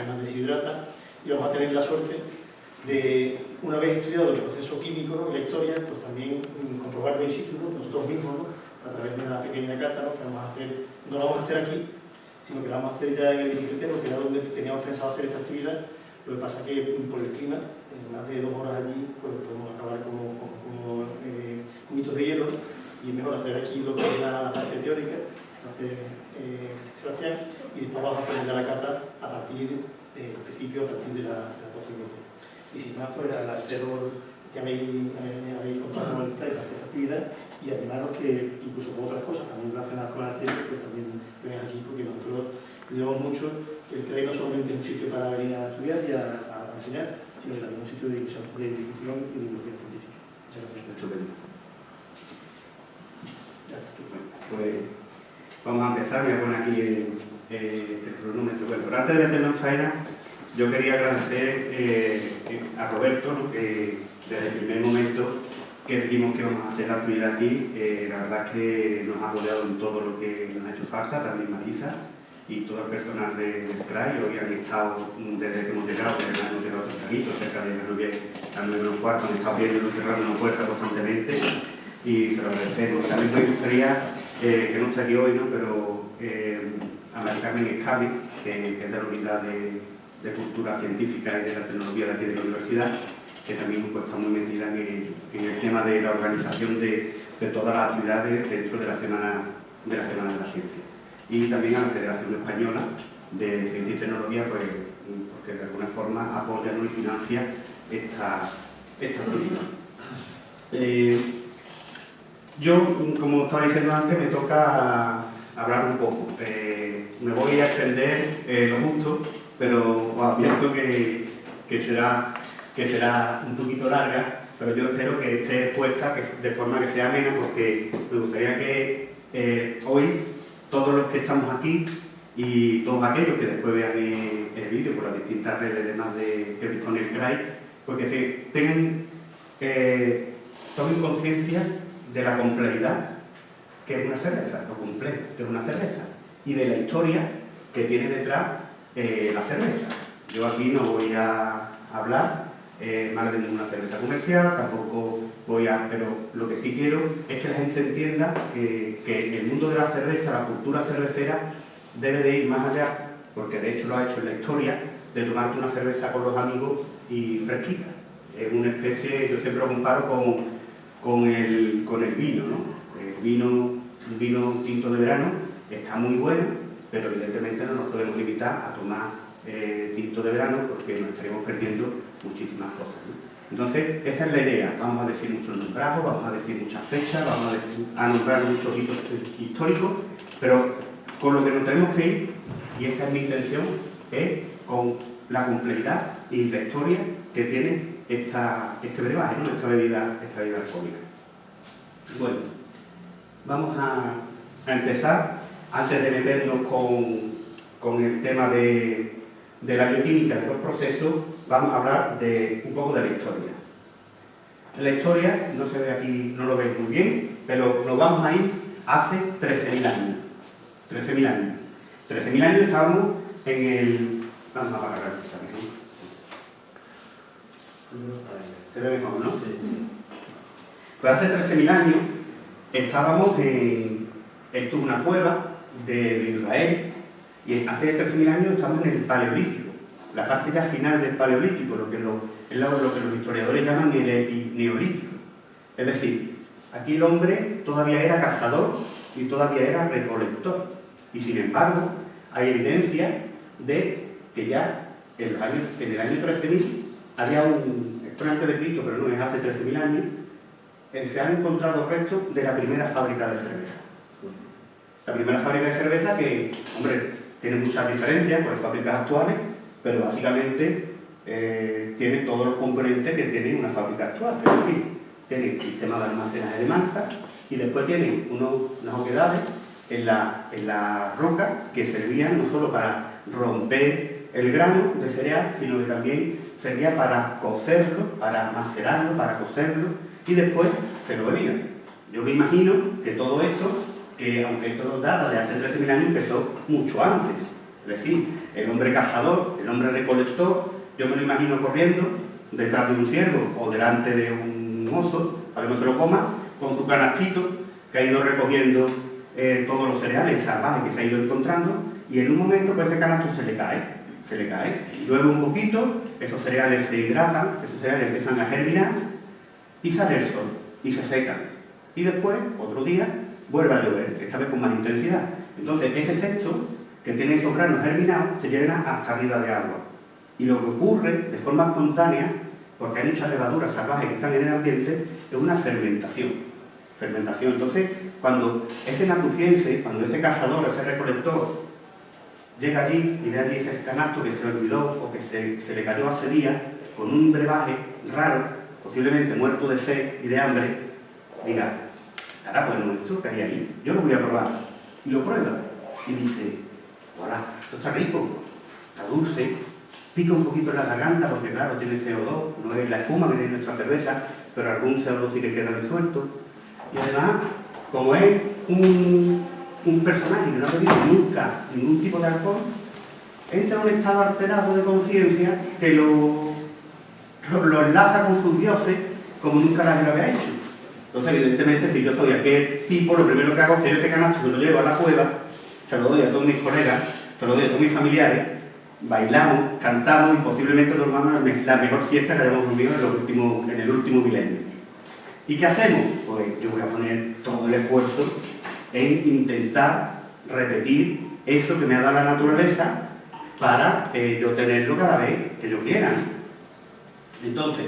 llama Deshidrata, y vamos a tener la suerte de, una vez estudiado el proceso químico y la historia, pues también mm, comprobarlo in situ, nosotros mismos, a través de una pequeña carta que vamos a hacer, no la vamos a hacer aquí, sino que la vamos a hacer ya en el edificio porque era donde teníamos pensado hacer esta actividad, lo que pasa es que mm, por el clima, en más de dos horas allí, pues podemos acabar como, como, eh, de hielo, y es mejor hacer aquí lo que es la parte teórica, hacer eh, y después vamos a aprender la cata a partir del principio, a partir de la, de Y sin más, pues agradeceros que habéis, habéis contado con el la actividad y animaros que, incluso con otras cosas también relacionadas con la ciencia, pues también vengan aquí porque nosotros cuidamos mucho que el CREI no solamente es un sitio para venir a estudiar y a, enseñar, sino también un sitio de difusión, de difusión y de divulgación científica. Muchas gracias. Pues Vamos a empezar, voy a poner aquí el, cronómetro. Bueno, pero antes de hacernos faena, yo quería agradecer eh, a Roberto, que desde el primer momento que dijimos que íbamos a hacer la actividad aquí, eh, la verdad es que nos ha apoyado en todo lo que nos ha hecho falta, también Marisa y todo el personal del CRAI, hoy han estado desde que hemos llegado, desde que hemos llegado tempranito, cerca de las a 9 menos cuarto, han estado viendo cerrando una puerta constantemente y se lo agradecemos. También me gustaría eh, que no está aquí hoy, ¿no? pero eh, a María Carmen Escabe, que, es de la Unidad de, Cultura Científica y de la Tecnología de aquí de la Universidad, que también pues, está muy metida en el, tema de la organización de, todas las actividades dentro de la Semana de la, Semana de la Ciencia. Y también a la Federación Española de Ciencia y Tecnología, pues, porque de alguna forma apoya y financia esta, esta yo, como estaba diciendo antes, me toca hablar un poco. Eh, me voy a extender eh, lo justo, pero os advierto que, que, será, que será un poquito larga, pero yo espero que esté expuesta de forma que sea amena, porque me gustaría que eh, hoy todos los que estamos aquí y todos aquellos que después vean el, vídeo por las distintas redes demás de que dispone el CRAI, porque se tengan, tomen conciencia de la complejidad que es una cerveza, lo complejo que es una cerveza, y de la historia que tiene detrás eh, la cerveza. Yo aquí no voy a hablar eh, más de ninguna cerveza comercial, tampoco voy a... pero lo que sí quiero es que la gente entienda que, que el mundo de la cerveza, la cultura cervecera, debe de ir más allá, porque de hecho lo ha hecho en la historia, de tomarte una cerveza con los amigos y fresquita. Es una especie, yo siempre lo comparo con, con, el, con el vino, ¿no? El vino, un vino tinto de verano está muy bueno, pero evidentemente no nos podemos limitar a tomar eh, tinto de verano porque nos estaremos perdiendo muchísimas cosas. Entonces, esa es la idea. Vamos a decir muchos nombrados, vamos a decir muchas fechas, vamos a, a nombrar muchos hitos históricos, pero con lo que nos tenemos que ir, y esa es mi intención, es con la complejidad y la historia que tiene esta, este brebaje, esta, bebida, esta bebida alcohólica. Bueno, vamos a, empezar, antes de meternos con, el tema de, la bioquímica de los procesos, vamos a hablar de un poco de la historia. La historia, no se ve aquí, no lo veis muy bien, pero nos vamos a ir hace 13.000 años. 13.000 años. 13.000 años estábamos en el Se ve mejor, ¿no? Sí, sí. Pues hace 13.000 años estábamos en, en una cueva de, Israel y hace 13.000 años estamos en el Paleolítico, la parte ya final del Paleolítico, lo que, lo, es lo que los historiadores llaman el Neolítico. Es decir, aquí el hombre todavía era cazador y todavía era recolector. Y sin embargo, hay evidencia de que ya en, en el año 13.000 había un, esto antes de Cristo, pero no es hace 13.000 años, eh, se han encontrado restos de la primera fábrica de cerveza. La primera fábrica de cerveza que, hombre, tiene muchas diferencias con las fábricas actuales, pero básicamente eh, tiene todos los componentes que tiene una fábrica actual. Es decir, tiene el sistema de almacenaje de manta y después tiene unas oquedades en la, en la roca que servían no solo para romper el grano de cereal, sino que también servía para cocerlo, para macerarlo, para cocerlo y después se lo bebían. Yo me imagino que todo esto, que aunque esto data de hace 13.000 años, empezó mucho antes. Es decir, el hombre cazador, el hombre recolector, yo me lo imagino corriendo detrás de un ciervo o delante de un oso para que no se lo coma, con su canastito que ha ido recogiendo eh, todos los cereales salvajes que se ha ido encontrando y en un momento pues ese canasto se le cae, se le cae, llueve un poquito, esos cereales se hidratan, esos cereales empiezan a germinar y sale el sol y se secan. Y después, otro día, vuelve a llover, esta vez con más intensidad. Entonces ese sexo que tiene esos granos germinados se llena hasta arriba de agua. Y lo que ocurre de forma espontánea, porque hay muchas levaduras salvajes que están en el ambiente, es una fermentación fermentación. Entonces, cuando ese natuciense, cuando ese cazador, ese recolector, llega allí y ve allí ese canasto que se olvidó o que se, le cayó hace días, con un brebaje raro, posiblemente muerto de sed y de hambre, diga, estará bueno esto que hay ahí, yo lo voy a probar. Y lo prueba. Y dice, hola, esto está rico, está dulce, pica un poquito en la garganta porque claro, tiene CO2, no es la espuma que tiene nuestra cerveza, pero algún CO2 sí que queda disuelto y además, como es un, personaje que no ha bebido nunca ningún tipo de alcohol, entra en un estado alterado de conciencia que lo, lo, enlaza con sus dioses como nunca nadie había hecho. Entonces, evidentemente, si yo soy aquel tipo, lo primero que hago es que ese canasto se lo llevo a la cueva, se lo doy a todos mis colegas, se lo doy a todos mis familiares, bailamos, cantamos y posiblemente dormamos la mejor siesta que hayamos dormido en, en el último milenio. ¿Y qué hacemos? Pues yo voy a poner todo el esfuerzo en intentar repetir eso que me ha dado la naturaleza para eh, yo tenerlo cada vez que yo quiera. Entonces,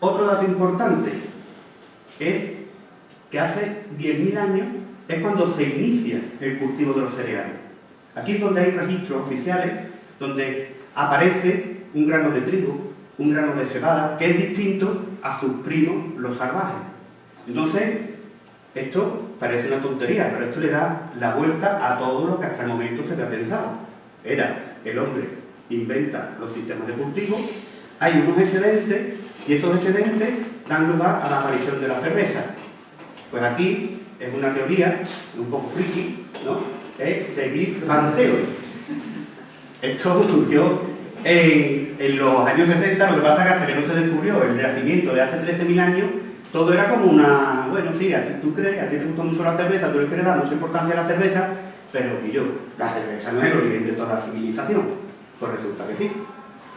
otro dato importante es que hace 10.000 años es cuando se inicia el cultivo de los cereales. Aquí es donde hay registros oficiales, donde aparece un grano de trigo, un grano de cebada, que es distinto a sus primos, los salvajes. Entonces, Esto parece una tontería, pero esto le da la vuelta a todo lo que hasta el momento se había pensado. Era el hombre inventa los sistemas de cultivo, hay unos excedentes y esos excedentes dan lugar a la aparición de la cerveza. Pues aquí es una teoría un poco friki, ¿no? Es de Bill Van Esto surgió en, en, los años 60, lo que pasa es que hasta que no se descubrió el nacimiento de hace 13.000 años, todo era como una, bueno, sí, a ti tú crees, a ti te gusta mucho la cerveza, tú le quieres dar mucha importancia a la cerveza, pero y yo, la cerveza no es el origen de toda la civilización. Pues resulta que sí.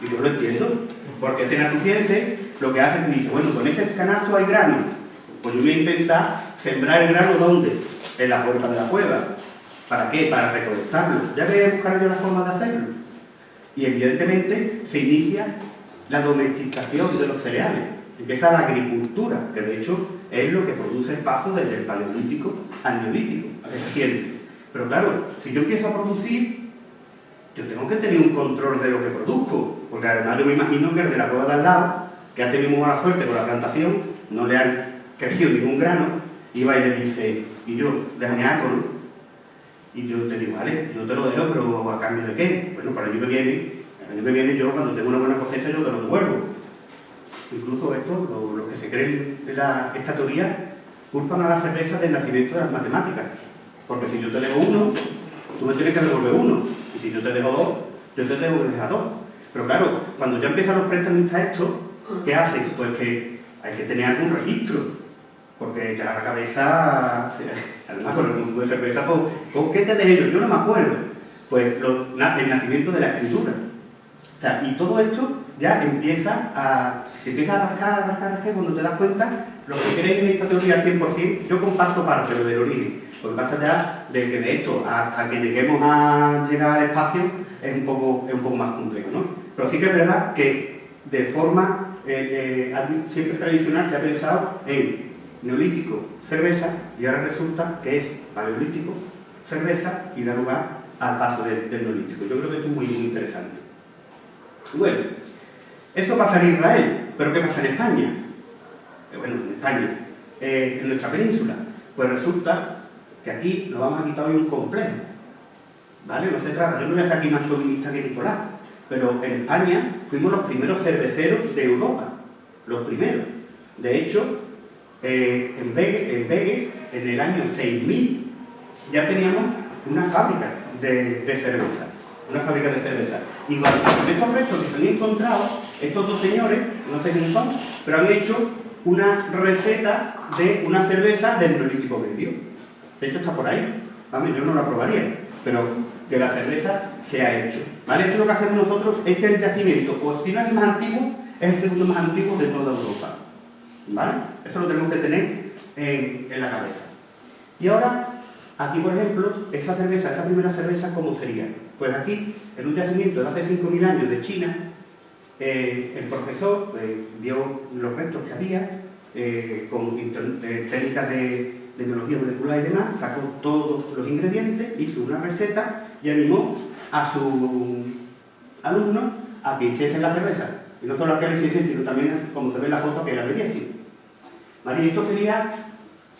Y yo lo entiendo, porque ese natuciense lo que hace es que dice, bueno, con ese canasto hay grano, pues yo voy a intentar sembrar el grano ¿dónde? En la puerta de la cueva. ¿Para qué? Para recolectarlo. Ya voy a buscar yo la forma de hacerlo. Y evidentemente se inicia la domesticación de los cereales. Empieza la agricultura, que de hecho es lo que produce el paso desde el paleolítico al neolítico, a que. Pero claro, si yo empiezo a producir, yo tengo que tener un control de lo que produzco, porque además yo me imagino que el de la cueva de al lado, que ha tenido mala suerte con la plantación, no le han crecido ningún grano, y va y le dice, y yo, déjame algo, ¿no? Y yo te digo, vale, yo te lo dejo, pero ¿a cambio de qué? Bueno, para el año que viene, el año que viene yo cuando tengo una buena cosecha yo te lo devuelvo. Incluso esto, los que se creen de la, esta teoría, culpan a la cerveza del nacimiento de las matemáticas. Porque si yo te dejo uno, tú me tienes que devolver uno. Y si yo te dejo dos, yo te tengo que dejar dos. Pero claro, cuando ya empiezan los prestamistas esto, ¿qué hacen? Pues que hay que tener algún registro porque ya la cabeza, además con el consumo de cerveza, pues, ¿con qué te dejé yo? Yo no me acuerdo. Pues el nacimiento de la escritura. O sea, y todo esto ya empieza a, empieza a rascar, a rascar, rascar, cuando te das cuenta, lo que creen en esta teoría al 100%, yo comparto parte de del origen. Lo que pasa ya de que de esto hasta que lleguemos a llegar al espacio es un poco, es un poco más complejo, ¿no? Pero sí que es verdad que de forma eh, eh, siempre tradicional se ha pensado en neolítico, cerveza, y ahora resulta que es paleolítico, cerveza, y da lugar al paso del, neolítico. Yo creo que esto es muy, muy interesante. Bueno, eso pasa en Israel, pero ¿qué pasa en España? Eh, bueno, en España, eh, en nuestra península. Pues resulta que aquí nos vamos a quitar hoy un complejo. ¿Vale? No se trata, yo no voy a ser aquí más chauvinista que Nicolás, pero en España fuimos los primeros cerveceros de Europa. Los primeros. De hecho, eh, en, Vegas, en, el año 6000, ya teníamos una fábrica de, cerveza. Una fábrica de cerveza. Y con esos restos que se han encontrado, estos dos señores, no sé quiénes son, pero han hecho una receta de una cerveza del neolítico medio. De hecho está por ahí. Yo no la probaría, pero que la cerveza se ha hecho. ¿Vale? Esto es lo que hacemos nosotros, es el yacimiento, o si no el más antiguo, es el segundo más antiguo de toda Europa. ¿Vale? Eso lo tenemos que tener en, la cabeza. Y ahora, aquí por ejemplo, esa cerveza, esa primera cerveza, ¿cómo sería? Pues aquí, en un yacimiento de hace 5.000 años de China, eh, el profesor eh, vio los restos que había, eh, con técnicas de, de, biología molecular y demás, sacó todos los ingredientes, hizo una receta y animó a su alumno a que hiciesen la cerveza. Y no solo a que hiciesen, sino también, como se ve en la foto, que la bebiesen. Y esto sería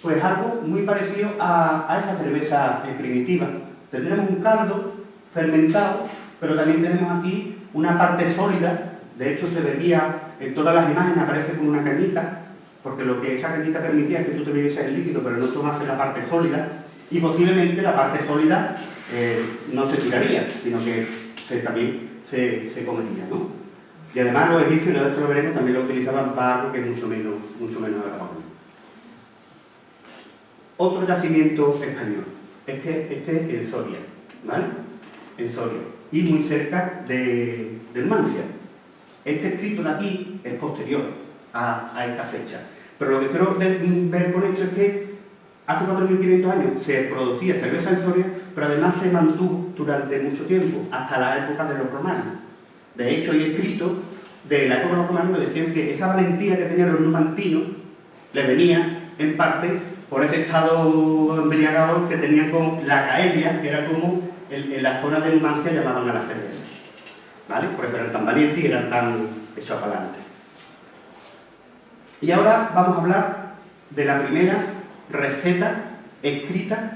pues algo muy parecido a, esa cerveza primitiva. Tendremos un caldo fermentado, pero también tenemos aquí una parte sólida, de hecho se veía en todas las imágenes, aparece con una cañita, porque lo que esa cañita permitía es que tú te bebieses el líquido, pero no tomases la parte sólida, y posiblemente la parte sólida eh, no se tiraría, sino que también se, se comería, ¿no? Y además los egipcios, y lo veremos, también lo utilizaban para algo que es mucho menos, mucho menos agradable. Otro yacimiento español. Este, este es en Soria, ¿vale? En Soria. Y muy cerca de, Mancia. Este escrito de aquí es posterior a, esta fecha. Pero lo que quiero ver con esto es que hace 4.500 años se producía cerveza en Soria, pero además se mantuvo durante mucho tiempo, hasta la época de los romanos. De hecho, hay escrito de la época de los romanos que decían que esa valentía que tenían los numantinos le venía en parte por ese estado embriagado que tenían con la caelia, que era como en, la zona de Numancia llamaban a la cerveza. ¿Vale? Por eso eran tan valientes y eran tan hechos para adelante. Y ahora vamos a hablar de la primera receta escrita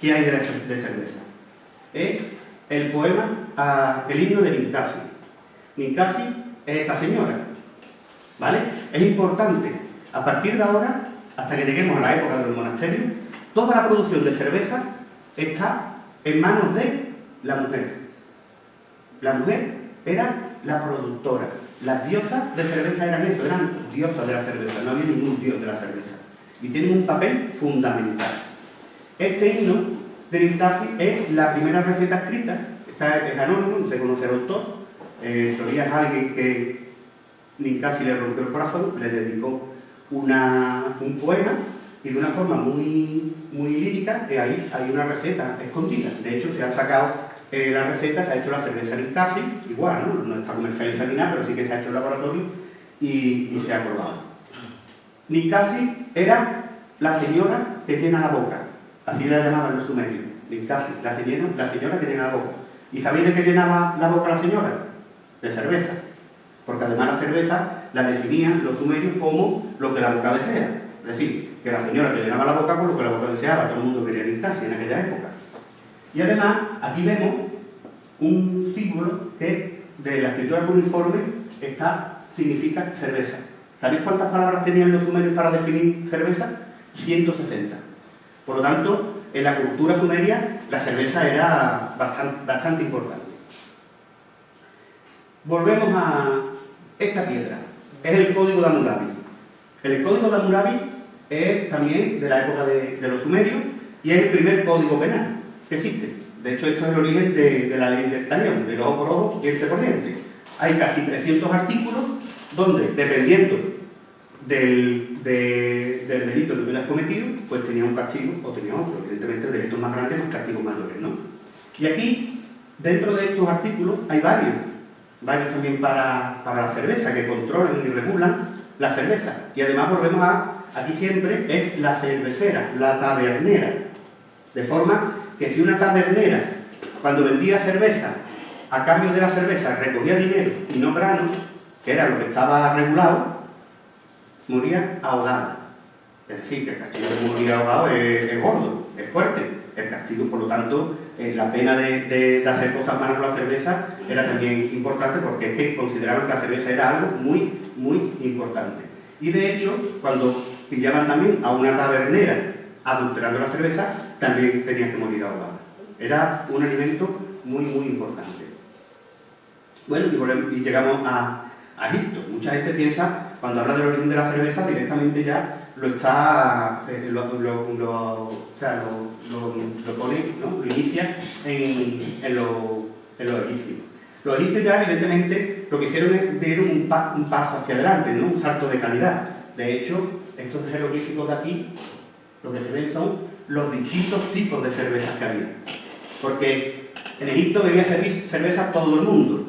que hay de, cerveza. Es el poema, el himno de Ninkasi. Ninkasi es esta señora, ¿vale? Es importante, a partir de ahora, hasta que lleguemos a la época del monasterio, toda la producción de cerveza está en manos de la mujer. La mujer era la productora. Las diosas de cerveza eran eso, eran diosas de la cerveza, no había ningún dios de la cerveza. Y tienen un papel fundamental. Este himno de Ninkasi es la primera receta escrita, está, es anónimo, no se conoce el autor, eh, teoría es alguien que Ninkasi le rompió el corazón, le dedicó un poema y de una forma muy, muy lírica, que ahí hay una receta escondida. De hecho, se ha sacado eh, la receta, se ha hecho la cerveza Ninkasi, igual, ¿no? no está comercializada ni nada, pero sí que se ha hecho el laboratorio y, se ha probado. Ninkasi era la señora que llena la boca, así la llamaban los sumerios, Ninkasi, la señora, la señora que llena la boca. ¿Y sabéis de qué llenaba la boca la señora? De cerveza. Porque además la cerveza la definían los sumerios como lo que la boca desea. Es decir, que la señora que llenaba la boca por lo que la boca deseaba, todo el mundo quería limpiarse en aquella época. Y además, aquí vemos un símbolo que de la escritura uniforme está, significa cerveza. ¿Sabéis cuántas palabras tenían los sumerios para definir cerveza? 160. Por lo tanto, en la cultura sumeria la cerveza era bastante, bastante importante. Volvemos a esta piedra. Es el código de Hammurabi. El código de Hammurabi es también de la época de, los sumerios y es el primer código penal que existe. De hecho, esto es el origen de, la ley del talión, del ojo por ojo y este por diente. Hay casi 300 artículos donde, dependiendo del, del delito que hubieras cometido, pues tenía un castigo o tenía otro. Evidentemente, delitos más grandes, más castigos mayores, ¿no? Y aquí, dentro de estos artículos, hay varios. Varios también para, para la cerveza, que controlan y regulan la cerveza. Y además volvemos a aquí siempre es la cervecera, la tabernera. De forma que si una tabernera, cuando vendía cerveza, a cambio de la cerveza recogía dinero y no granos, que era lo que estaba regulado, moría ahogada. Es decir, que el castigo de morir ahogado es, gordo, es fuerte. El castigo, por lo tanto, eh, la pena de, hacer cosas malas con la cerveza era también importante porque es que consideraban que la cerveza era algo muy, muy importante. Y de hecho, cuando pillaban también a una tabernera adulterando la cerveza, también tenían que morir ahogadas. Era un alimento muy, muy importante. Bueno, y, llegamos a, Egipto. Mucha gente piensa, cuando habla del origen de la cerveza, directamente ya lo está, eh, lo, lo, pone, ¿no? lo inicia en, en, lo, en los egipcios. Los egipcios ya, evidentemente, lo que hicieron es dieron un, un paso hacia adelante, ¿no? un salto de calidad. De hecho, estos jeroglíficos de aquí, lo que se ven son los distintos tipos de cervezas que había. Porque en Egipto bebía cerveza todo el mundo,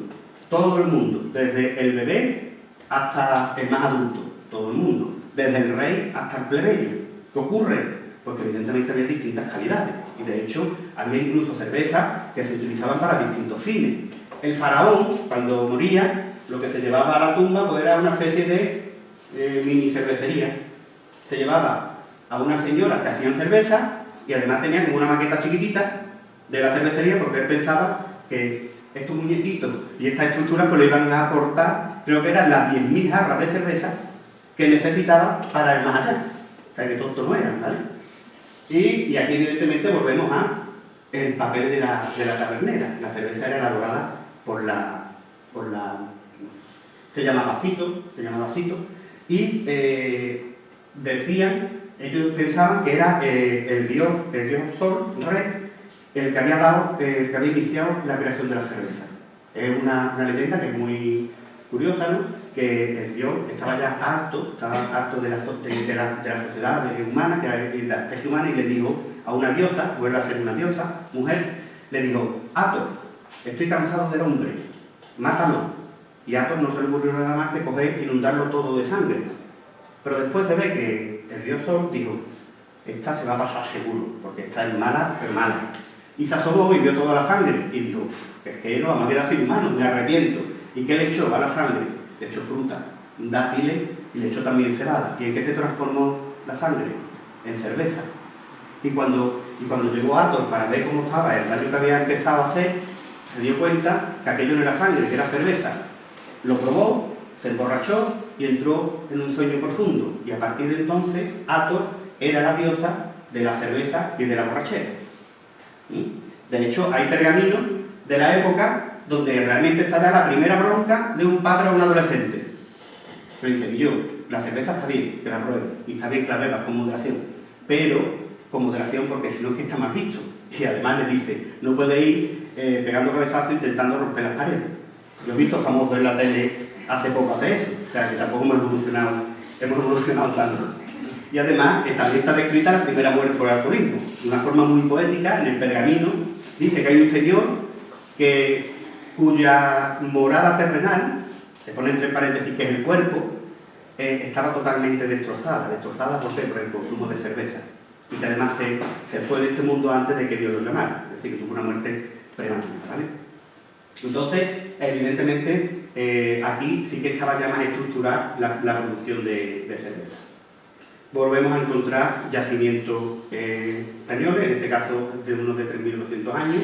todo el mundo, desde el bebé hasta el más adulto, todo el mundo, desde el rey hasta el plebeyo. ¿Qué ocurre? Porque evidentemente había distintas calidades, y de hecho había incluso cervezas que se utilizaban para distintos fines. El faraón, cuando moría, lo que se llevaba a la tumba pues era una especie de eh, mini cervecería, se llevaba a una señora que hacían cerveza y además tenía como una maqueta chiquitita de la cervecería porque él pensaba que estos muñequitos y esta estructura pues le iban a aportar, creo que eran las 10.000 jarras de cerveza que necesitaba para el más allá. O sea que tonto no eran, ¿vale? Y, aquí evidentemente volvemos a el papel de la, de la tabernera. La cerveza era elaborada por la, por la... se llama vasito, se llama vasito, y eh, decían, ellos pensaban que era eh, el dios, el dios Sol, rey, el que había dado, el que había iniciado la creación de la cerveza. Es una, una leyenda que es muy curiosa, ¿no? que el dios estaba ya harto, estaba harto de la, de, la, sociedad humana, que la especie humana, y le dijo a una diosa, vuelve a ser una diosa, mujer, le dijo, Ato, estoy cansado del hombre, mátalo. Y a Atos no se le ocurrió nada más que coger inundarlo todo de sangre. Pero después se ve que el dios Sol dijo, esta se va a pasar seguro, porque esta es mala, pero mala. Y se asomó y vio toda la sangre y dijo, es que no, vamos a sin humano, me arrepiento. ¿Y qué le echó a la sangre? Le echó fruta, dátiles y le echó también cebada. ¿Y en qué se transformó la sangre? en cerveza. Y cuando, y cuando llegó Ator para ver cómo estaba el daño que había empezado a hacer, se dio cuenta que aquello no era sangre, que era cerveza. Lo probó, se emborrachó y entró en un sueño profundo. Y a partir de entonces, Ator era la diosa de la cerveza y de la borrachera. De hecho, hay pergaminos de la época donde realmente estará la primera bronca de un padre a un adolescente. Pero dice, yo, la cerveza está bien, que la pruebe, y está bien que la bebas con moderación, pero con moderación porque si no es que está mal visto. Y además le dice, no puede ir eh, pegando cabezazos intentando romper las paredes. Yo he visto famosos en la tele hace poco hacer eso, que tampoco hemos evolucionado, hemos evolucionado tanto. Y además también está descrita la primera muerte por alcoholismo, de una forma muy poética, en el pergamino, dice que hay un señor que, cuya morada terrenal, se pone entre paréntesis que es el cuerpo, eh, estaba totalmente destrozada. ¿Destrozada por Por el consumo de cerveza. Y que además se, fue de este mundo antes de que Dios lo llamara. Es decir, que tuvo una muerte prematura. ¿vale? Entonces, evidentemente, eh, aquí sí que estaba ya más estructurada la, producción de, cerveza. Volvemos a encontrar yacimientos eh, en este caso de unos de 3.200 años,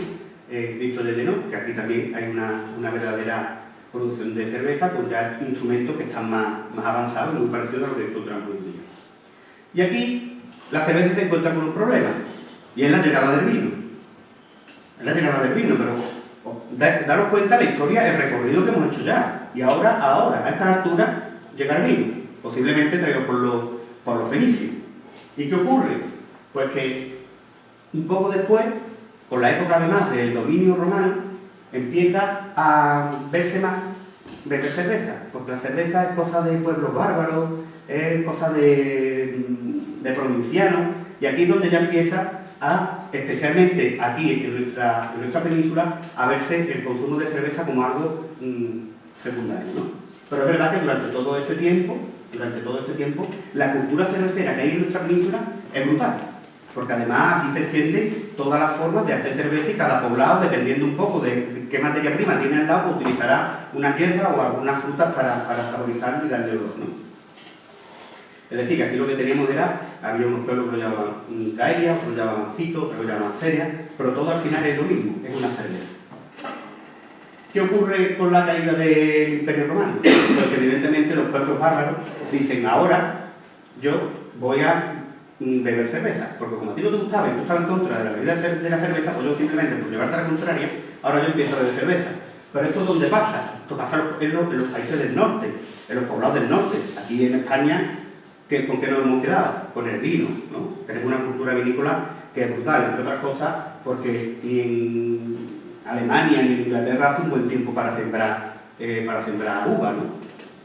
eh, Cristo de Lenó, que aquí también hay una, verdadera producción de cerveza con ya instrumentos que están más, más avanzados, muy parecidos a los que encontramos hoy día. Y aquí la cerveza se encuentra con un problema, y es la llegada del vino. Es la llegada del vino, pero daros cuenta la historia, el recorrido que hemos hecho ya. Y ahora, ahora, a esta altura, llega el vino, posiblemente traído por los, por los fenicios. ¿Y qué ocurre? Pues que un poco después, con la época además del dominio romano, empieza a verse más beber cerveza, porque la cerveza es cosa de pueblos bárbaros, es cosa de, de provincianos, y aquí es donde ya empieza especialmente aquí en nuestra, nuestra península, a verse el consumo de cerveza como algo mm, secundario. ¿no? Pero es verdad que durante todo este tiempo, durante todo este tiempo, la cultura cervecera que hay en nuestra península es brutal. Porque además aquí se extiende todas las formas de hacer cerveza y cada poblado, dependiendo un poco de, qué materia prima tiene al lado, utilizará una hierba o algunas frutas para, para saborizarlo y darle olor. ¿no? Es decir, que aquí lo que teníamos era, había unos pueblos que lo llamaban Gaia, otros lo llamaban Cito, otros lo llamaban Ceria, pero todo al final es lo mismo, es una cerveza. ¿Qué ocurre con la caída del Imperio Romano? Pues que evidentemente los pueblos bárbaros dicen, ahora yo voy a beber cerveza, porque como a ti no te gustaba y tú estabas en contra de la bebida de la cerveza, pues yo simplemente por llevarte a la contraria, ahora yo empiezo a beber cerveza. Pero esto dónde pasa? Esto pasa en los, en los países del norte, en los poblados del norte. Aquí en España ¿Con qué nos hemos quedado? Con el vino, ¿no? Tenemos una cultura vinícola que es brutal, entre otras cosas, porque ni en Alemania ni en Inglaterra hace un buen tiempo para sembrar, eh, para sembrar uva, ¿no?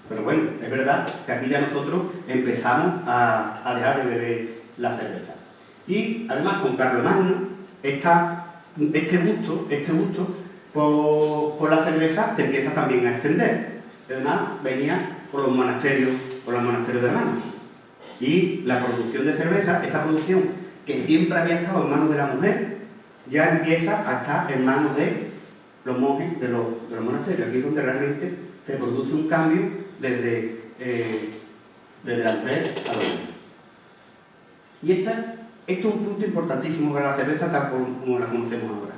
Pero bueno, es verdad que aquí ya nosotros empezamos a, dejar de beber la cerveza. Y además con Carlomagno, este gusto, este gusto por, por, la cerveza se empieza también a extender. Además, venía por los monasterios, por los monasterios de hermanos. Y la producción de cerveza, esa producción que siempre había estado en manos de la mujer, ya empieza a estar en manos de los monjes de los, monasterios. Aquí es donde realmente se produce un cambio desde, eh, desde la mujer a los hombres. Y esta, esto es un punto importantísimo para la cerveza tal como la conocemos ahora.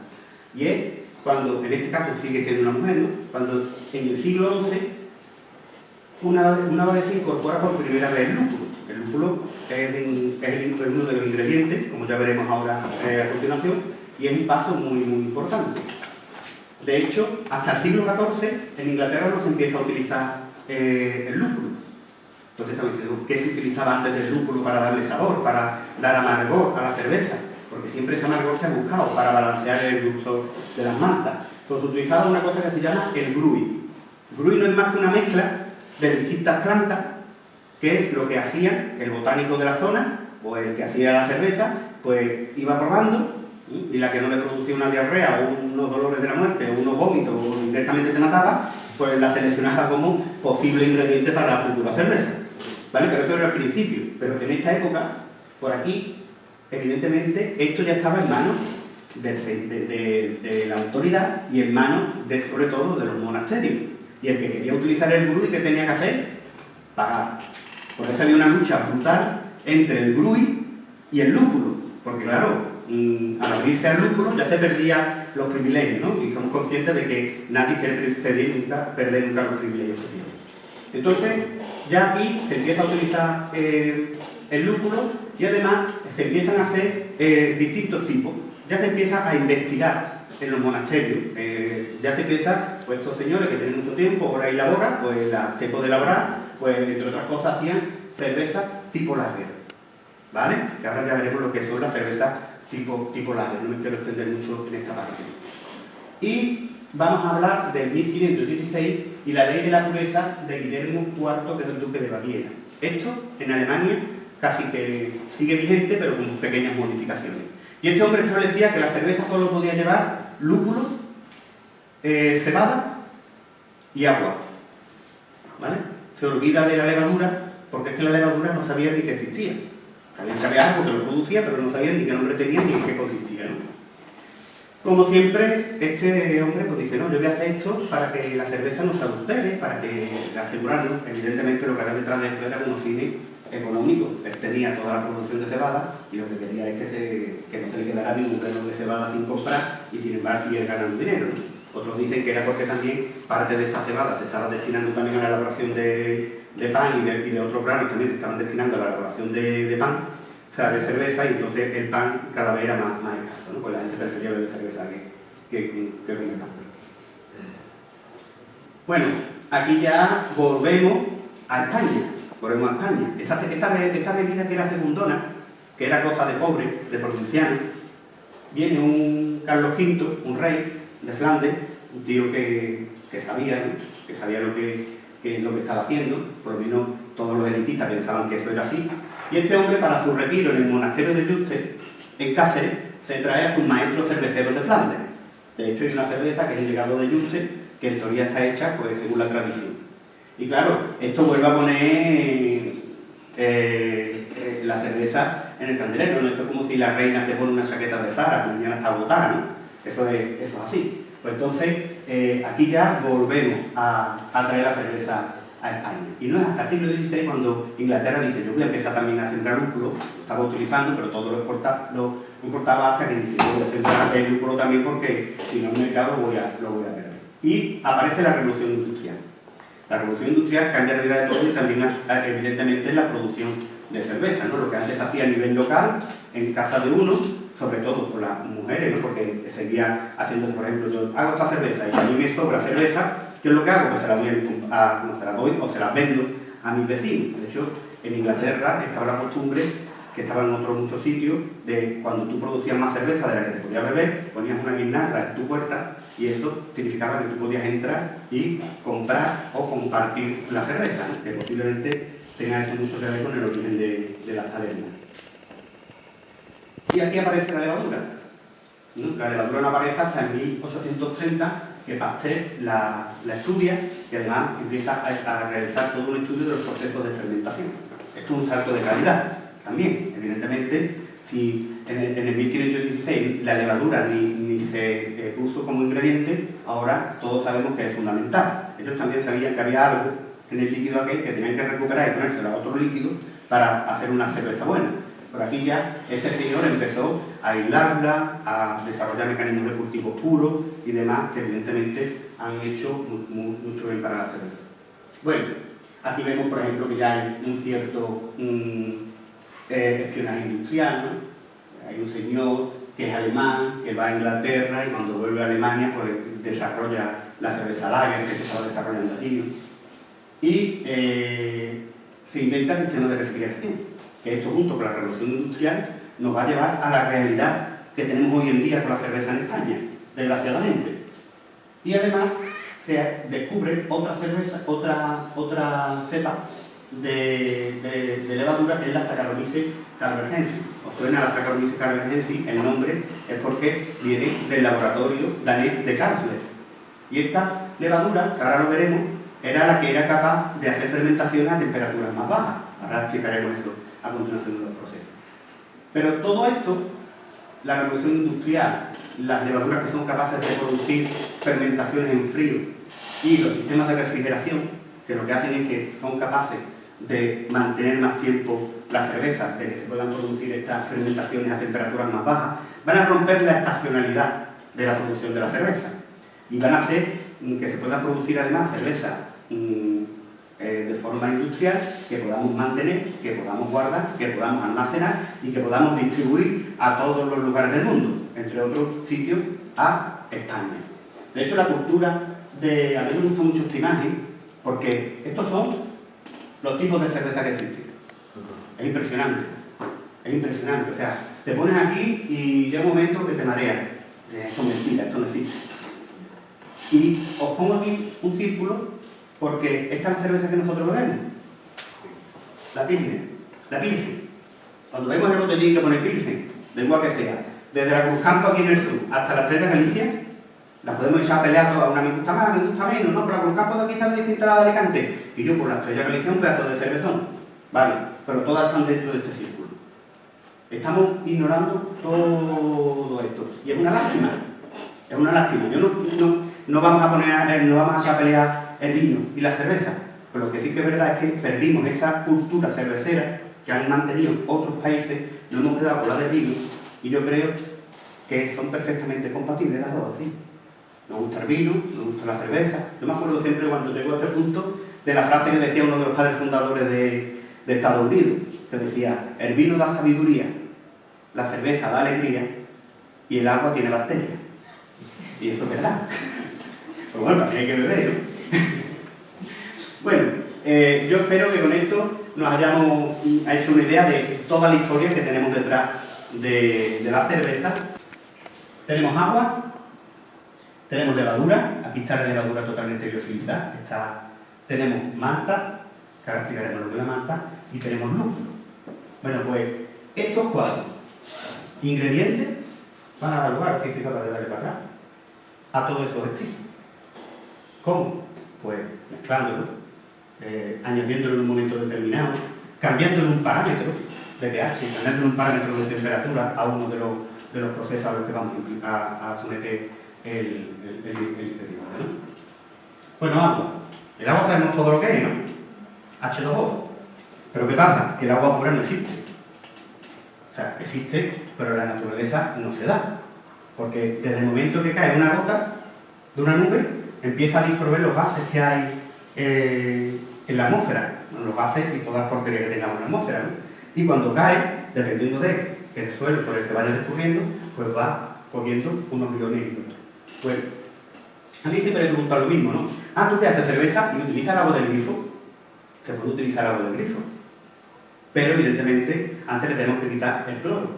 Y es cuando, en este caso sigue siendo una mujer, cuando en el siglo XI una, una vez incorpora por primera vez el lúpulo. El lúpulo es, uno de los ingredientes, como ya veremos ahora eh, a continuación, y es un paso muy, muy importante. De hecho, hasta el siglo XIV en Inglaterra no se empieza a utilizar eh, el lúpulo. Entonces estamos diciendo, ¿qué se utilizaba antes del lúpulo para darle sabor, para dar amargor a la cerveza? Porque siempre ese amargor se ha buscado para balancear el uso de las maltas. Entonces utilizaba una cosa que se llama el grui. Grui no es más que una mezcla de distintas plantas que es lo que hacía el botánico de la zona, o el que hacía la cerveza, pues iba probando, y la que no le producía una diarrea o unos dolores de la muerte o unos vómitos o directamente se mataba, pues la seleccionaba como posible ingrediente para la futura cerveza. ¿Vale? Pero eso era el principio. Pero en esta época, por aquí, evidentemente, esto ya estaba en manos de, la autoridad y en manos, de, sobre todo, de los monasterios. Y el que quería utilizar el gurú, ¿qué tenía que hacer? Pagar. Por eso había una lucha brutal entre el Brui y el lúpulo, porque claro, mm, al abrirse al lúpulo ya se perdían los privilegios, ¿no? Y somos conscientes de que nadie quiere perder nunca, perder nunca los privilegios. Entonces, ya aquí se empieza a utilizar eh, el lúpulo y además se empiezan a hacer eh, distintos tipos. Ya se empieza a investigar en los monasterios. Eh, ya se empieza, pues estos señores que tienen mucho tiempo, ahora y labora, pues la tiempo de elaborar, pues entre otras cosas hacían cerveza tipo lager. ¿Vale? Que ahora ya veremos lo que son las cervezas tipo, tipo lager, no me quiero extender mucho en esta parte. Y vamos a hablar del 1516 y la ley de la pureza de Guillermo IV, que es el duque de Baviera. Esto en Alemania casi que sigue vigente, pero con pequeñas modificaciones. Y este hombre establecía que la cerveza solo podía llevar lúpulo, eh, cebada y agua. ¿Vale? Se olvida de la levadura, porque es que la levadura no sabía ni que existía. Sabían que había algo que lo producía, pero no sabían ni qué nombre tenía ni en qué consistía. ¿no? Como siempre, este hombre pues dice, no, yo voy a hacer esto para que la cerveza no se adultere, para que asegurarnos, evidentemente lo que había detrás de eso era un fines económico. Él tenía toda la producción de cebada y lo que quería es que, se, no se le quedara ningún grano de cebada sin comprar y sin embargo ir ganando dinero. Otros dicen que era porque también parte de esta cebada se estaba destinando también a la elaboración de, pan y de, otros granos también se estaban destinando a la elaboración de, pan, o sea, de cerveza, y entonces el pan cada vez era más, escaso, ¿no? pues la gente prefería beber cerveza que, que, comer pan. Bueno, aquí ya volvemos a España volvemos a España. Esa, bebida que era segundona, que era cosa de pobre, de provinciano, viene un Carlos V, un rey de Flandes, un tío que, que sabía, que sabía lo que, lo que estaba haciendo, por lo menos todos los elitistas pensaban que eso era así, y este hombre para su retiro en el monasterio de Juste, en Cáceres, se trae a sus maestros cerveceros de Flandes. De hecho hay una cerveza que es el legado de Juste, que en teoría está hecha pues, según la tradición. Y claro, esto vuelve a poner eh, eh, la cerveza en el candelero. Esto es como si la reina se pone una chaqueta de Zara, mañana está botada, ¿no? Eso es, eso es así. Pues entonces, eh, aquí ya volvemos a, traer la cerveza a España. Y no es hasta el siglo XVI cuando Inglaterra dice, yo voy a empezar también a sembrar lúpulo, lo estaba utilizando, pero todo lo, importaba hasta que dice, voy a sembrar el lúpulo también porque si no el mercado lo voy a, lo a perder. Y aparece la revolución industrial. La revolución industrial cambia la vida de todos y también evidentemente la producción de cerveza, ¿no? lo que antes hacía a nivel local, en casa de uno, sobre todo por las mujeres, ¿no? porque seguía haciendo, por ejemplo, yo hago esta cerveza y a mí me sobra cerveza, ¿qué es lo que hago? Pues se la doy, a, se la doy o se la vendo a mis vecinos. De hecho, en Inglaterra estaba la costumbre que estaba en otros muchos sitios, de cuando tú producías más cerveza de la que te podías beber, ponías una guirnalda en tu puerta y eso significaba que tú podías entrar y comprar o compartir la cerveza, que posiblemente tenga eso mucho que ver con el origen de, de las tabernas. Y aquí aparece la levadura. La levadura no aparece hasta en 1830, que Pasteur la, estudia y además empieza a, realizar todo un estudio de los procesos de fermentación. Esto es un salto de calidad también. Evidentemente, si en el, 1516 la levadura ni, se eh, puso como ingrediente, ahora todos sabemos que es fundamental. Ellos también sabían que había algo en el líquido aquel que tenían que recuperar y ponérselo a otro líquido para hacer una cerveza buena. Por aquí ya este señor empezó a aislarla, a desarrollar mecanismos de cultivo puros y demás que evidentemente han hecho mucho bien para la cerveza. Bueno, aquí vemos por ejemplo que ya hay un cierto eh, espionaje industrial. Hay un señor que es alemán, que va a Inglaterra y cuando vuelve a Alemania pues desarrolla la cerveza lager que se estaba desarrollando allí. Y eh, se inventa el sistema de refrigeración, que esto junto con la revolución industrial nos va a llevar a la realidad que tenemos hoy en día con la cerveza en España, desgraciadamente. Y además se descubre otra cerveza, otra, otra cepa de, levadura que es la Saccharomyces carvergensis. Os suena la Saccharomyces carvergensis, el nombre es porque viene del laboratorio danés de Karlsberg. Y esta levadura, que ahora lo veremos, era la que era capaz de hacer fermentación a temperaturas más bajas. Ahora explicaremos esto a continuación de los procesos. Pero todo esto, la revolución industrial, las levaduras que son capaces de producir fermentaciones en frío y los sistemas de refrigeración, que lo que hacen es que son capaces de mantener más tiempo la cerveza, de que se puedan producir estas fermentaciones a temperaturas más bajas, van a romper la estacionalidad de la producción de la cerveza y van a hacer que se pueda producir además cerveza mm, eh, de forma industrial que podamos mantener, que podamos guardar, que podamos almacenar y que podamos distribuir a todos los lugares del mundo, entre otros sitios a España. De hecho, la cultura de... A mí me gusta mucho esta imagen porque estos son los tipos de cerveza que existen. Es impresionante, es impresionante. O sea, te pones aquí y llega un momento que te mareas. Esto es mentira, esto no existe. Y os pongo aquí un círculo porque esta es la cerveza que nosotros bebemos. La Pilsen. La Pilsen. Cuando vemos el botellín que pone Pilsen, de igual que sea, desde la Cruzcampo aquí en el sur hasta la Estrella Galicia, la podemos echar a pelear todas, una me gusta más, me gusta menos, no, por la Cruzcampo de aquí sabe distinta de Alicante, y yo por la Estrella Galicia un pedazo de cervezón. Vale, pero todas están dentro de este círculo. Estamos ignorando todo esto. Y es una lástima. Es una lástima. Yo no, no, vamos a poner, no vamos a echar a pelear el vino y la cerveza. Pero lo que sí que es verdad es que perdimos esa cultura cervecera que han mantenido otros países, nos hemos quedado con la del vino y yo creo que son perfectamente compatibles las dos, ¿sí? Nos gusta el vino, nos gusta la cerveza. Yo me acuerdo siempre cuando llegó a este punto de la frase que decía uno de los padres fundadores de, Estados Unidos, que decía, el vino da sabiduría, la cerveza da alegría y el agua tiene bacterias. Y eso es verdad. Pero bueno, también hay que beber, ¿no? bueno, eh, yo espero que con esto nos hayamos hecho una idea de toda la historia que tenemos detrás de, la cerveza. Tenemos agua, tenemos levadura, aquí está la levadura totalmente biofilizada, tenemos manta, que ahora explicaremos lo que es la manta, y tenemos lúpulo. Bueno, pues estos cuatro ingredientes van a dar lugar, si soy capaz de darle para atrás, a todos esos estilos. ¿Cómo? Pues mezclándolo, eh, añadiéndolo en un momento determinado, cambiándole un parámetro de pH, cambiándole un parámetro de temperatura a uno de los, procesos a los que vamos a, a someter el, el, el, ¿no? Bueno, agua. El agua sabemos todo lo que es, ¿no? H2O. Pero ¿qué pasa? Que el agua pura no existe. O sea, existe, pero la naturaleza no se da. Porque desde el momento que cae una gota de una nube, empieza a disolver los gases que hay eh, en la atmósfera, los gases y todas las porquerías que tengamos en la atmósfera. Y cuando cae, dependiendo de el suelo por el que vaya descubriendo, pues va cogiendo unos millones y otros. Bueno, a mí siempre me preguntan lo mismo, ¿no? Ah, ¿tú qué haces cerveza y utilizas el agua del grifo? Se puede utilizar agua del grifo. Pero evidentemente antes le tenemos que quitar el cloro.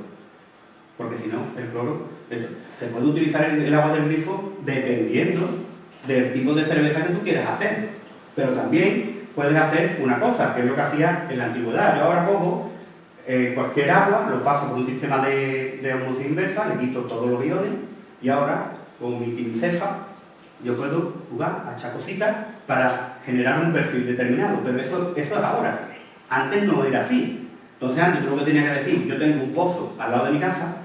Porque si no, el cloro... Se puede utilizar el agua del grifo dependiendo del tipo de cerveza que tú quieras hacer. Pero también puedes hacer una cosa, que es lo que hacía en la antigüedad. Yo ahora cojo eh, cualquier agua, lo paso por un sistema de, de inversa, le quito todos los iones y ahora con mi quimicefa yo puedo jugar a echar cositas para generar un perfil determinado. Pero eso, eso es ahora. Antes no era así. Entonces antes yo lo que tenía que decir, yo tengo un pozo al lado de mi casa,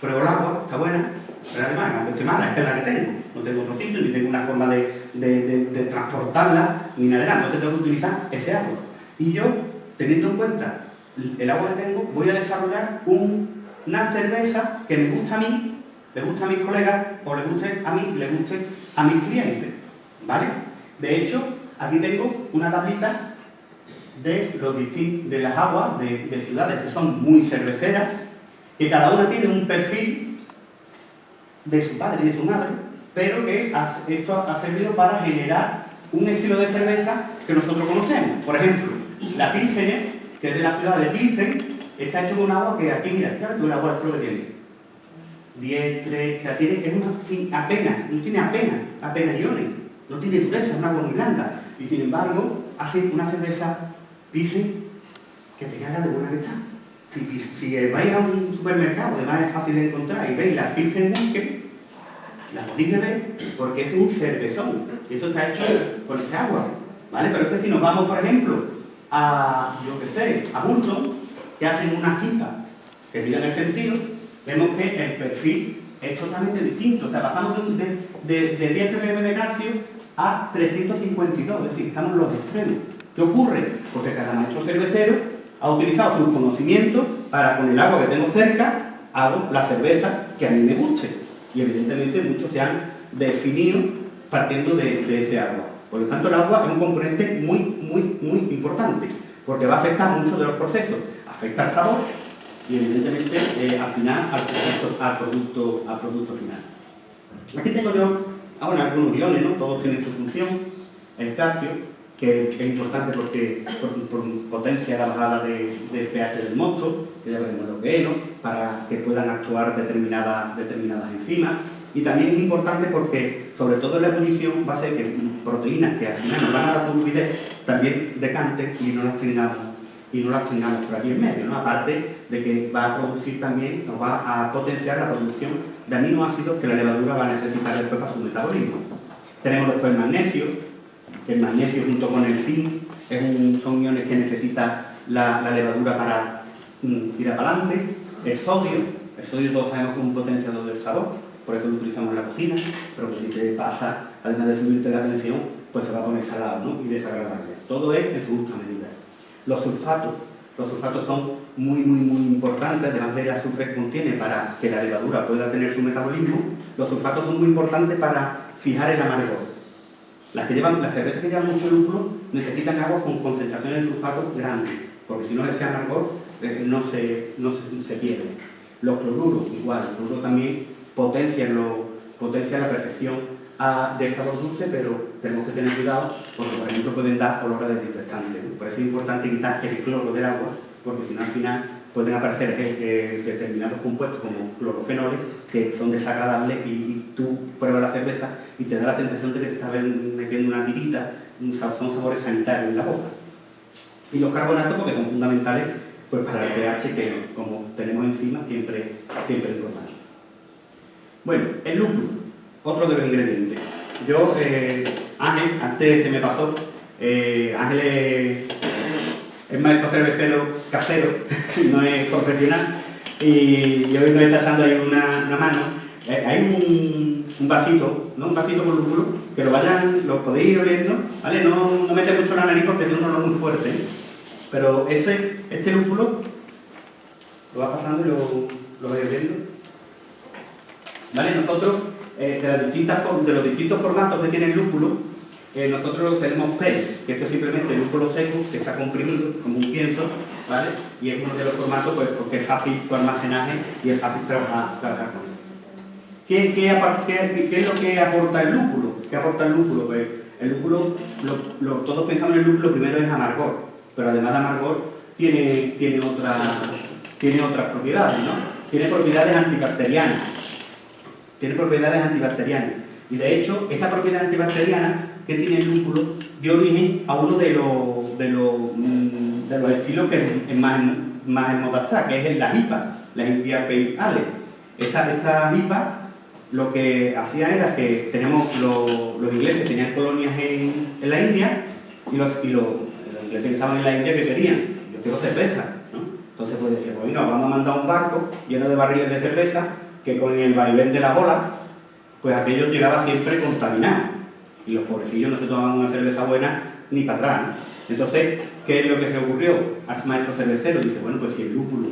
pruebo el agua, está buena, pero además, aunque esté mala, esta es la que tengo. No tengo otro sitio, ni tengo una forma de, transportarla, ni nada. Entonces tengo que utilizar ese agua. Y yo, teniendo en cuenta el agua que tengo, voy a desarrollar una cerveza que me gusta a mí, le gusta a mis colegas, o le guste a mí, le guste a mis clientes. ¿Vale? De hecho, aquí tengo una tablita de, los de las aguas de ciudades que son muy cerveceras, que cada una tiene un perfil de su padre y de su madre, pero que esto ha servido para generar un estilo de cerveza que nosotros conocemos. Por ejemplo, la Pilsener, que es de la ciudad de Pilsen, está hecho con agua que aquí, mira, claro, un agua que tiene. 10, 3, o tiene, es una, apenas, no tiene apenas, apenas iones, no tiene dureza, es un agua muy blanda. Y sin embargo, hace una cerveza Pilsen que te caga de buena que está. Si, si, vais a un supermercado, además es fácil de encontrar, y veis la Pilsen Bunker, la podéis beber porque es un cervezón. Y eso está hecho con esta agua. ¿Vale? Pero es que si nos vamos, por ejemplo, a, yo qué sé, a Burton, que hacen unas tintas que miden el sentido, vemos que el perfil es totalmente distinto. O sea, pasamos de 10 ppm de calcio a 352, es decir, estamos en los extremos. ¿Qué ocurre? Porque cada maestro cervecero ha utilizado sus conocimientos para con el agua que tengo cerca hago la cerveza que a mí me guste. Y evidentemente muchos se han definido partiendo de, ese agua. Por lo tanto, el agua es un componente muy, muy, muy importante, porque va a afectar muchos de los procesos. Afecta al sabor y evidentemente eh, al final al producto, al, producto, al producto final. Aquí tengo yo ahora algunos iones, ¿no? todos tienen su función. El calcio, que es importante porque potencia la bajada de, del pH del mosto, que ya veremos lo que es, para que puedan actuar determinadas, determinadas enzimas. Y también es importante porque, sobre todo en la ebullición, va a ser que proteínas que al final nos van a dar turbidez también decanten y no las tengamos y no las tengamos por aquí en medio, ¿no? aparte de que va a producir también, nos va a potenciar la producción de aminoácidos que la levadura va a necesitar después para su metabolismo. Tenemos después el magnesio, el magnesio junto con el zinc son iones que necesita la, levadura para mm, ir para adelante. El sodio, el sodio todos sabemos que es un potenciador del sabor, por eso lo utilizamos en la cocina, pero si te pasa, además de subirte la tensión, pues se va a poner salado y desagradable. Todo es en su justa medida. Los sulfatos, los sulfatos son muy, muy, muy importantes, además del azufre que contiene para que la levadura pueda tener su metabolismo, los sulfatos son muy importantes para fijar el amargor. Las, que llevan, las cervezas que llevan mucho lúpulo necesitan agua con concentraciones de sulfato grandes, porque si no ese amargor no, se, no se, pierde. Los cloruros, igual, el cloruro también potencia, lo, la percepción a, del sabor dulce, pero tenemos que tener cuidado porque, por ejemplo, pueden dar olores desinfectantes. Por eso es importante quitar el cloro del agua, porque si no, al final pueden aparecer determinados compuestos como clorofenoles que son desagradables y, tú pruebas la cerveza y te da la sensación de que te estás metiendo una tirita, son sabores sanitarios en la boca. Y los carbonatos porque son fundamentales pues, para el pH que como tenemos encima siempre, siempre es importante. Bueno, el lúpulo, otro de los ingredientes. Yo, eh, Ángel, antes se me pasó, Ángel es es maestro cervecero casero, no es profesional, y, hoy nos está echando ahí una, mano. Eh, hay un, vasito, ¿no? Un vasito con lúpulo, que lo vayan, lo podéis ir oliendo, ¿vale? No, no mete mucho la nariz porque tiene un olor muy fuerte, pero ese, este lúpulo lo va pasando y lo, lo vais oliendo. ¿Vale? Nosotros, eh, de, los distintos formatos que tiene el lúpulo, eh, nosotros tenemos PEL, que esto es simplemente lúpulo seco, que está comprimido como un pienso, ¿vale? Y es uno de los formatos pues, porque es fácil su almacenaje y es fácil trabajar, trabajar con él. ¿Qué, qué, es lo que aporta el lúpulo? ¿Qué aporta el lúpulo? Pues el lúpulo, lo, todos pensamos en el lúpulo, primero es amargor, pero además de amargor tiene, tiene, tiene otras propiedades, ¿no? Tiene propiedades antibacterianas. Tiene propiedades antibacterianas. Y de hecho, esa propiedad antibacteriana que tiene el lúpulo dio origen a uno de los, de los, mm, de los estilos que es más, más en moda está, que es la IPA, la India Pale Ale. Esta, esta IPA lo que hacía era que tenemos los, los ingleses tenían colonias en, en, la India y, los, y los, ingleses que estaban en la India que querían, yo cerveza, ¿no? Entonces pues decía, pues venga, vamos a mandar un barco lleno de barriles de cerveza que con el vaivén de la bola, pues aquello llegaba siempre contaminado y los pobrecillos no se tomaban una cerveza buena ni para atrás. Entonces, ¿qué es lo que se ocurrió al maestro cervecero? Dice, bueno, pues si el lúpulo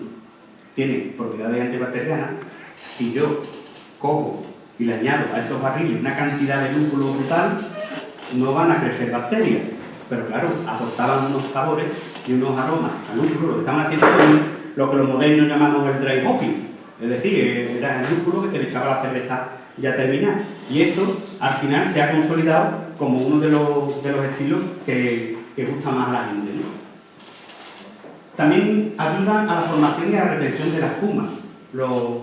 tiene propiedades antibacterianas, si yo cojo y le añado a esos barriles una cantidad de lúpulo brutal, no van a crecer bacterias. Pero claro, aportaban unos sabores y unos aromas al lúpulo. Lo que estaban haciendo lo que los modernos llamamos el dry hopping. Es decir, era el lúpulo que se le echaba la cerveza ya terminar. Y eso al final se ha consolidado como uno de los, de los estilos que, que, gusta más a la gente. También ayudan a la formación y a la retención de la espuma,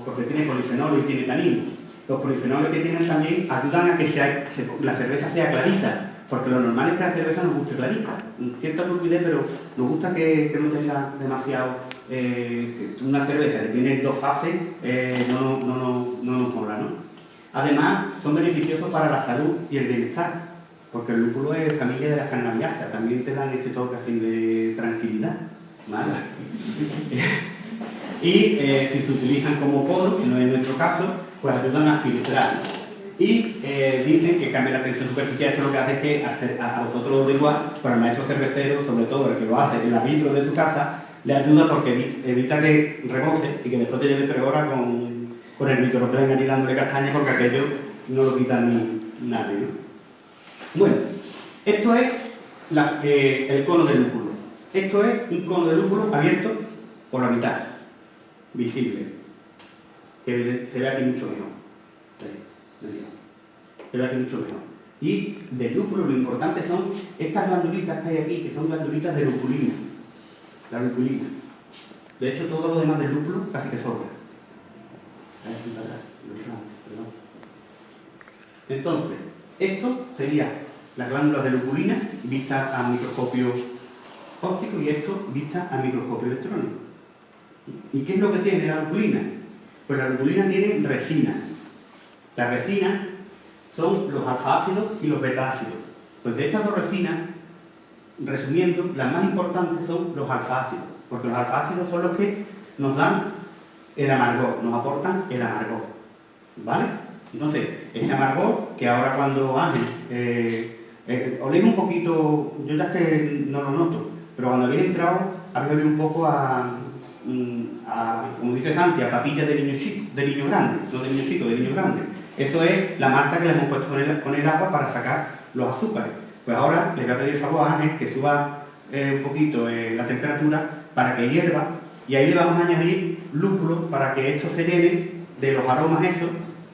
porque tiene polifenol y tiene tanino. Los polifenoles que tienen también ayudan a que la cerveza sea clarita, porque lo normal es que la cerveza nos guste clarita. Cierta fluidez, pero nos gusta que, no tenga demasiado... Eh, una cerveza que tiene dos fases eh, no, no, no, no nos mola, ¿no? Además, son beneficiosos para la salud y el bienestar, porque el lúpulo es familia de las carnaviáceas, también te dan este toque así de tranquilidad. ¿vale? y eh, si se utilizan como poro, que no es nuestro caso, pues ayudan a filtrar. Y eh, dicen que cambia la tensión superficial, esto lo que hace es que a, vosotros os da igual, para el maestro cervecero, sobre todo el que lo hace en la vitro de tu casa, le ayuda porque evita que rebose y que después te lleve tres horas con, con el microplan allí dándole castaña porque aquello no lo quita ni nadie. Bueno, esto es eh, el cono del lúpulo. Esto es un cono de lúpulo abierto por la mitad, visible, que se ve aquí mucho mejor. Se ve aquí mucho mejor. Y del lúpulo lo importante son estas glandulitas que hay aquí, que son glandulitas de lupulina la lupulina. De hecho, todo lo demás del lúpulo casi que sobra. Entonces, esto sería las glándulas de lupulina vistas a microscopio óptico y esto vistas a microscopio electrónico. ¿Y qué es lo que tiene la lupulina? Pues la lupulina tiene resina. Las resinas son los alfa-ácidos y los beta-ácidos. Pues de estas dos resinas resumiendo, las más importantes son los alfácidos, porque los alfácidos son los que nos dan el amargor, nos aportan el amargor. ¿Vale? Entonces, ese amargor, que ahora cuando Ángel, eh, eh, un poquito, yo ya que no lo noto, pero cuando habéis entrado, habéis olido un poco mm, a, como dice Santi, a papilla de niño chico, de niño grande, no de niño chico, de niño grande. Eso es la marca que le hemos puesto con el agua para sacar los azúcares. Pues ahora le voy a pedir favor a Ángel que suba eh, un poquito eh, la temperatura para que hierva y ahí le vamos a añadir lúpulo para que esto se llene de los aromas esos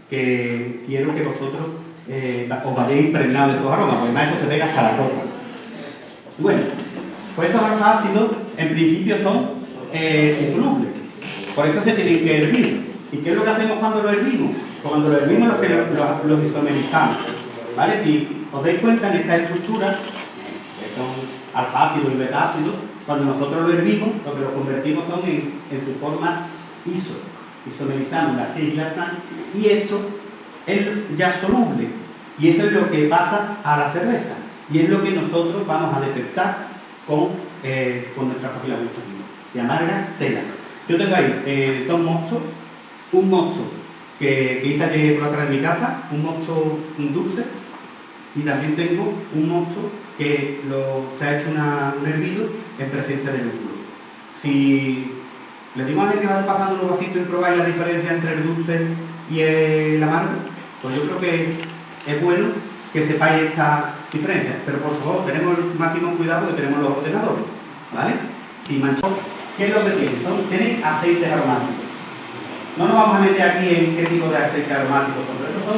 que quiero que vosotros eh, os vayáis impregnados de esos aromas, porque además eso se pega hasta la ropa. Bueno, pues esos ácidos en principio son insolubles, por eso se tienen que hervir. ¿Y qué es lo que hacemos cuando lo hervimos? Cuando lo hervimos lo que lo, isomerizamos. ¿Vale? Si os dais cuenta en esta estructura, que son alfa-ácido y beta-ácido, cuando nosotros lo hervimos, lo que lo convertimos son en, sus formas iso. Isomerizamos las siglas y esto es ya soluble. Y eso es lo que pasa a la cerveza. Y es lo que nosotros vamos a detectar con, eh, con nuestra papila gustativa. Se amarga tela. Yo tengo ahí eh, dos mozos, un mozo que, que hice ayer por atrás de mi casa, un mozo dulce, y también tengo un mosto que se ha hecho un hervido en presencia de lúpulo. Si le digo a alguien que va pasando un vasito y probáis la diferencia entre el dulce y el amargo, pues yo creo que es bueno que sepáis esta diferencia. Pero por favor, tenemos el máximo cuidado que tenemos los ordenadores. ¿Vale? Si manchó, ¿qué es lo que tiene? Son, tiene aceites aromáticos. No nos vamos a meter aquí en qué tipo de aceites aromáticos son, pero son,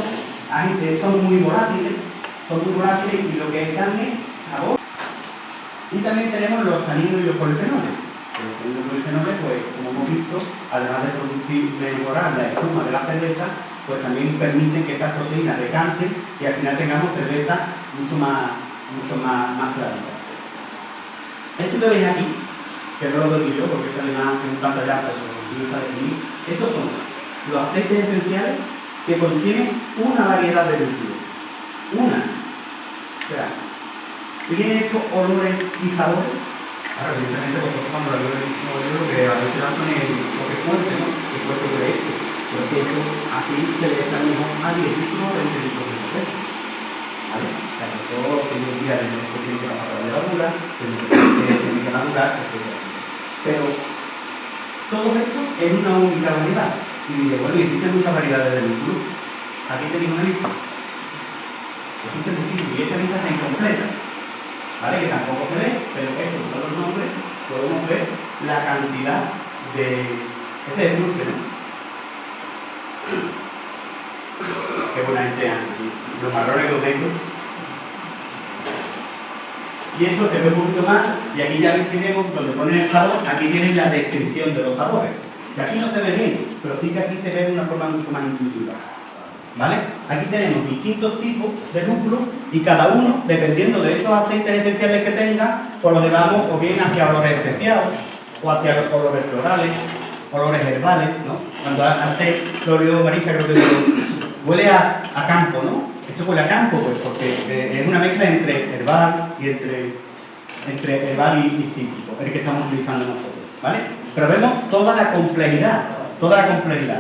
son muy volátiles son muy volátiles y lo que dan es sabor. Y también tenemos los taninos y los polifenoles. Los taninos y polifenoles, pues, como hemos visto, además de producir, mejorar la espuma de la cerveza, pues también permiten que esas proteínas decanten y al final tengamos cerveza mucho más, mucho más, más Esto que veis aquí, que no lo doy yo porque está además en un pantallazo no está definido, estos son los aceites esenciales que contienen una variedad de líquidos. Una. O sea, tiene estos olores y sabores. Ahora, evidentemente vosotros cuando lo lo que habéis quedado con el toque fuerte, ¿no? El fuerte por esto. Porque eso así se le echa mejor a 10 litros o 20 litros de cerveza. ¿Vale? O sea, que eso tiene un día de que tiene que pasar la levadura, tiene que madurar, etc. Pero todo esto es una única variedad. Y bueno, existen muchas variedades de lúpulo. Aquí tenéis una lista existe muchísimo y esta lista está incompleta, ¿vale? Que tampoco se ve, pero estos son los nombres, podemos ver la cantidad de... Ese es ¿no? Qué buena gente los marrones que tengo. Y esto se ve un poquito más, y aquí ya tenemos donde ponen el sabor, aquí tienen la descripción de los sabores. Y aquí no se ve bien, pero sí que aquí se ve de una forma mucho más intuitiva. ¿Vale? Aquí tenemos distintos tipos de lúpulos y cada uno, dependiendo de esos aceites esenciales que tenga, pues lo llevamos o bien hacia olores especiados, o hacia los olores florales, olores herbales, ¿no? Cuando antes lo vio Marisa, creo que huele a, campo, ¿no? Esto huele a campo, pues, porque eh, es una mezcla entre herbal y entre, entre herbal y, y el que estamos utilizando nosotros, ¿vale? Pero vemos toda la complejidad, toda la complejidad.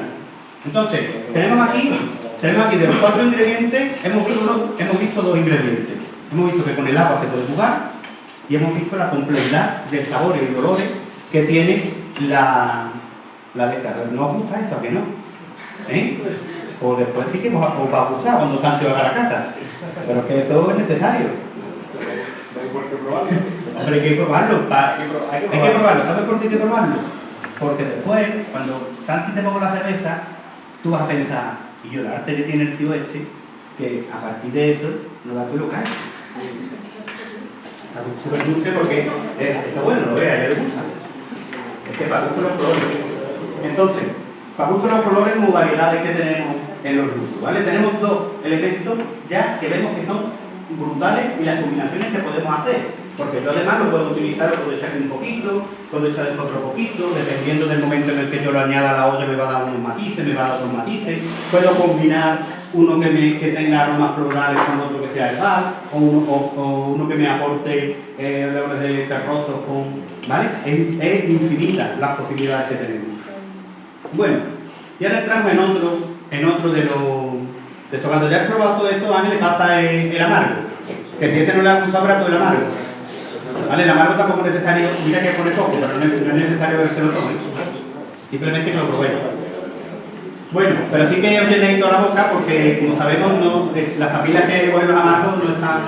Entonces, tenemos aquí Tenemos aquí de los cuatro ingredientes, hemos visto, hemos visto dos ingredientes. Hemos visto que con el agua se puede jugar y hemos visto la complejidad de sabores y olores que tiene la, la esta. ¿No os gusta eso? ¿A que no? ¿Eh? O después sí que os, os va a gustar cuando Sancho haga la cata. Pero es que eso es necesario. Hombre, hay que probarlo. Hay que probarlo. ¿Sabes por qué hay que probarlo? Porque después, cuando Santi te ponga la cerveza, tú vas a pensar, y yo, el arte que tiene el tío este, que a partir de eso no da tu local. Está súper dulce porque es- está bueno, lo vea, ya le gusta. Es que para gusto los colores. Entonces, para gusto los colores, como variedades que tenemos en los ¿vale? Tenemos dos elementos ya que vemos que son brutales y las combinaciones que podemos hacer. Porque yo además lo puedo utilizar, lo puedo echar un poquito, puedo echar otro poquito, dependiendo del momento en el que yo lo añada a la olla me va a dar unos matices, me va a dar otros matices. Puedo combinar uno que, tenga aromas florales con otro que sea herbal, o uno, o- uno que me aporte eh, de terrosos con... ¿Vale? Es, es infinita las posibilidades que tenemos. Bueno, y ahora entramos en otro, en otro de los... De esto. Cuando ya has probado todo eso, a le pasa el, amargo. Que si ese no le ha gustado, habrá todo el amargo. ¿Vale? El amargo tampoco es necesario, mira que pone poco, pero no es, necesario que se lo tome. Simplemente que lo probéis. Bueno, pero sí que os llenéis toda la boca porque, como sabemos, no, las familias que huelen los amargos no están...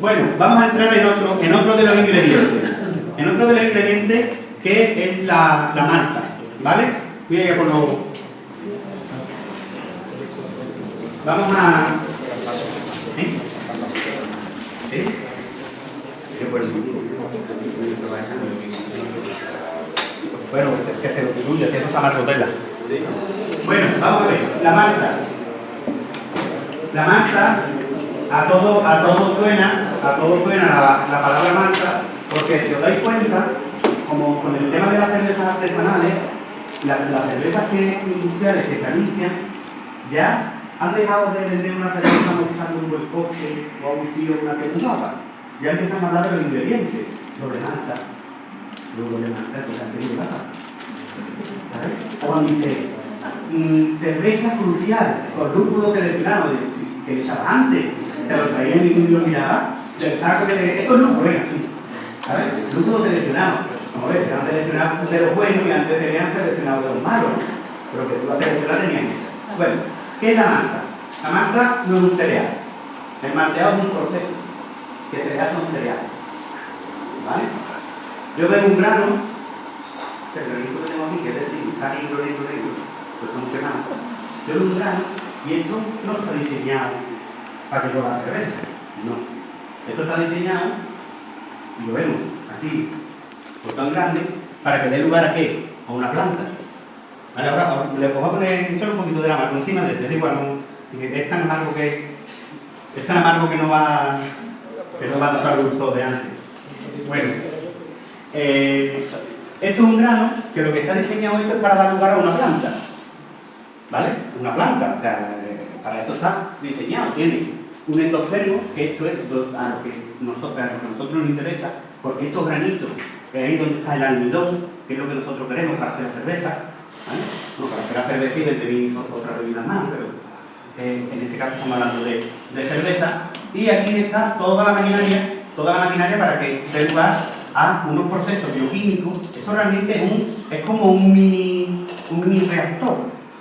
Bueno, vamos a entrar en otro, en otro de los ingredientes. En otro de los ingredientes que es la, la. ¿Vale? Voy a por los... Vamos a... ¿Sí? ¿Sí? Bueno, es que se lo si eso está mal botella. Bueno, vamos a ver, la malta. La malta, a todo, a todo suena, a todo suena la, la palabra malta, porque si os dais cuenta, como con el tema de las cervezas artesanales, las, las cervezas que, industriales que se anuncian, ya han dejado de vender una cerveza mostrando un buen coche o a un tío una temporada. Ya empiezan a hablar de los ingredientes, doble malta, luego doble malta, pues han tenido nada. ¿Sabes? O dice, cerveza crucial, con lúpulo seleccionado, de- que le echaba antes, se lo traían y uno lo miraba, del saco que te- esto es lúpulo, venga, sí. ¿Sabes? Lúpulo seleccionado. Como ves, se han seleccionado de los buenos y antes se habían seleccionado de los malos. Pero que tú la seleccionas tenían eso. Bueno, ¿qué es la malta? La malta no es un cereal. El malteado es un proceso. Que cereal son cereales. ¿Vale? Yo veo un grano, que el granito que tengo aquí, que es de trigo, está negro, negro, negro, pues estamos quemando. Yo veo un grano y esto no está diseñado para que yo haga cerveza. No. Esto está diseñado, y lo vemos aquí, por tan grande, para que dé lugar a qué? A una planta. Vale, ahora le voy a poner un poquito de la amargo encima de ese, da igual, es tan amargo que es tan amargo que no va que no va a tocar gusto de antes. Bueno, eh, esto es un grano que lo que está diseñado esto es para dar lugar a una planta. ¿Vale? Una planta, o sea, eh, para eso está diseñado. Tiene un endospermo, que esto es a lo que a lo que nosotros nos interesa, porque estos granitos, que ahí donde está el almidón, que es lo que nosotros queremos para hacer cerveza, ¿vale? Bueno, para hacer la cerveza y tenéis otras bebidas más, pero eh, en este caso estamos hablando de, cerveza. Y aquí está toda la maquinaria, toda la maquinaria para que dé lugar a unos procesos bioquímicos. Esto realmente es, como un mini, un mini reactor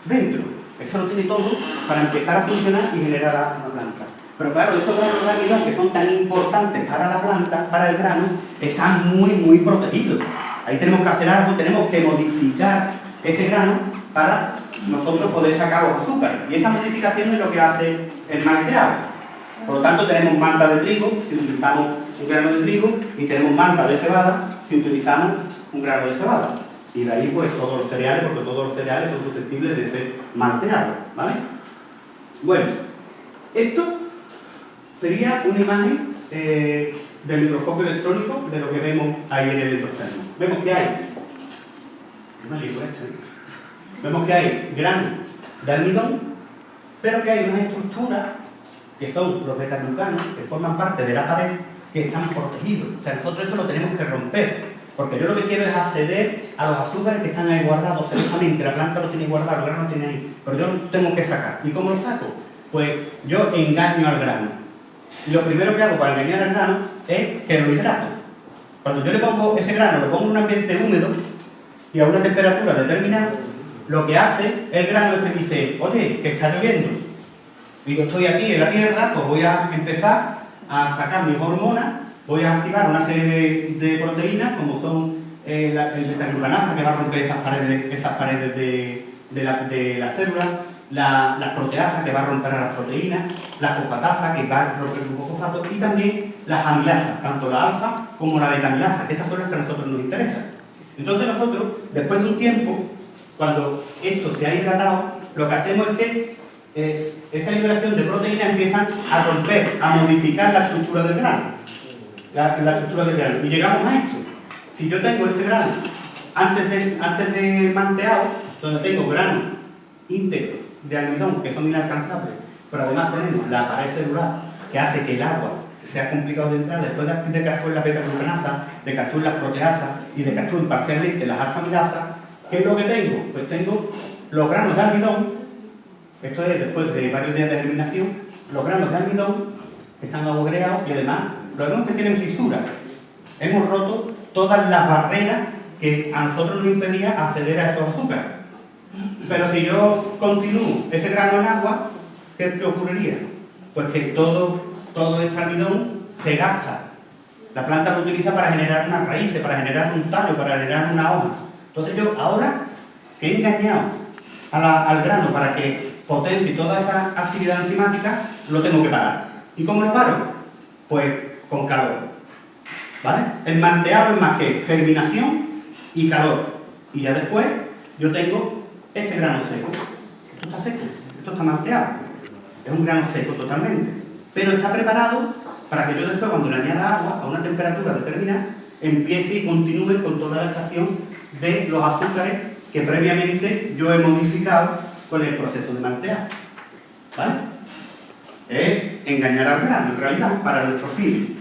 dentro. Eso lo tiene todo para empezar a funcionar y generar a- una planta. Pero claro, estos granos de almidón que son tan importantes para la planta, para el grano, están muy, muy protegidos. Ahí tenemos que hacer algo, tenemos que modificar ese grano para nosotros poder sacar los azúcares. Y esa modificación es lo que hace el malteado. Por lo tanto, tenemos malta de trigo, si utilizamos un grano de trigo, y tenemos malta de cebada, si utilizamos un grano de cebada. Y de ahí, pues, todos los cereales, porque todos los cereales son susceptibles de ser malteados, ¿vale? Bueno, esto sería una imagen eh, del microscopio electrónico de lo que vemos ahí en el endospermo. Vemos que hay... Vemos que hay granos de almidón, pero que hay unas estructuras que son los betaglucanos, que forman parte de la pared, que están protegidos. O sea, nosotros eso lo tenemos que romper. Porque yo lo que quiero es acceder a los azúcares que están ahí guardados celosamente. La planta lo tiene guardado, el grano lo tiene ahí. Pero yo lo tengo que sacar. ¿Y cómo lo saco? Pues yo engaño al grano. Lo primero que hago para engañar al grano es que lo hidrato. Cuando yo le pongo ese grano, lo pongo en un ambiente húmedo y a una temperatura determinada, lo que hace el grano es que dice, oye, que está lloviendo. Y yo estoy aquí en la tierra, pues voy a empezar a sacar mis hormonas, voy a activar una serie de, proteínas, como son eh, la, el que va a romper esas paredes, esas paredes de, la, célula, las proteasas, que va a romper a las proteínas, la fosfatasa, que va a romper el fosfato, y también las amilasas, tanto la alfa como la beta-amilasa, que estas son las que a nosotros nos interesan. Entonces nosotros, después de un tiempo, cuando esto se ha hidratado, lo que hacemos es que eh, esa liberación de proteínas empieza a romper, a modificar la estructura del grano. La, estructura del grano. Y llegamos a esto. Si yo tengo este grano antes de, antes de manteado, donde tengo grano íntegro de almidón, que son inalcanzables, pero además tenemos la pared celular que hace que el agua sea complicado de entrar después de, que actúen la beta-glucanasa, de que actúen las proteasas y de que actúen parcialmente las alfa-milasas, ¿qué es lo que tengo? Pues tengo los granos de almidón, esto es después de varios días de germinación, los granos de almidón están agogreados y además los vemos que tienen fisuras. Hemos roto todas las barreras que a nosotros nos impedía acceder a estos azúcares. Pero si yo continúo ese grano en agua, ¿qué, qué ocurriría? Pues que todo todo este almidón se gasta. La planta lo utiliza para generar unas raíces, para generar un tallo, para generar una hoja. Entonces yo ahora que he engañado al grano para que potencie toda esa actividad enzimática, lo tengo que parar. ¿Y cómo lo paro? Pues con calor. ¿Vale? El manteado es más que germinación y calor. Y ya después yo tengo este grano seco. Esto está seco, esto está manteado. Es un grano seco totalmente pero está preparado para que yo después, cuando le añada agua a una temperatura determinada, empiece y continúe con toda la extracción de los azúcares que previamente yo he modificado con el proceso de malteado. ¿Vale? Es engañar al grano, en realidad, para nuestro fin.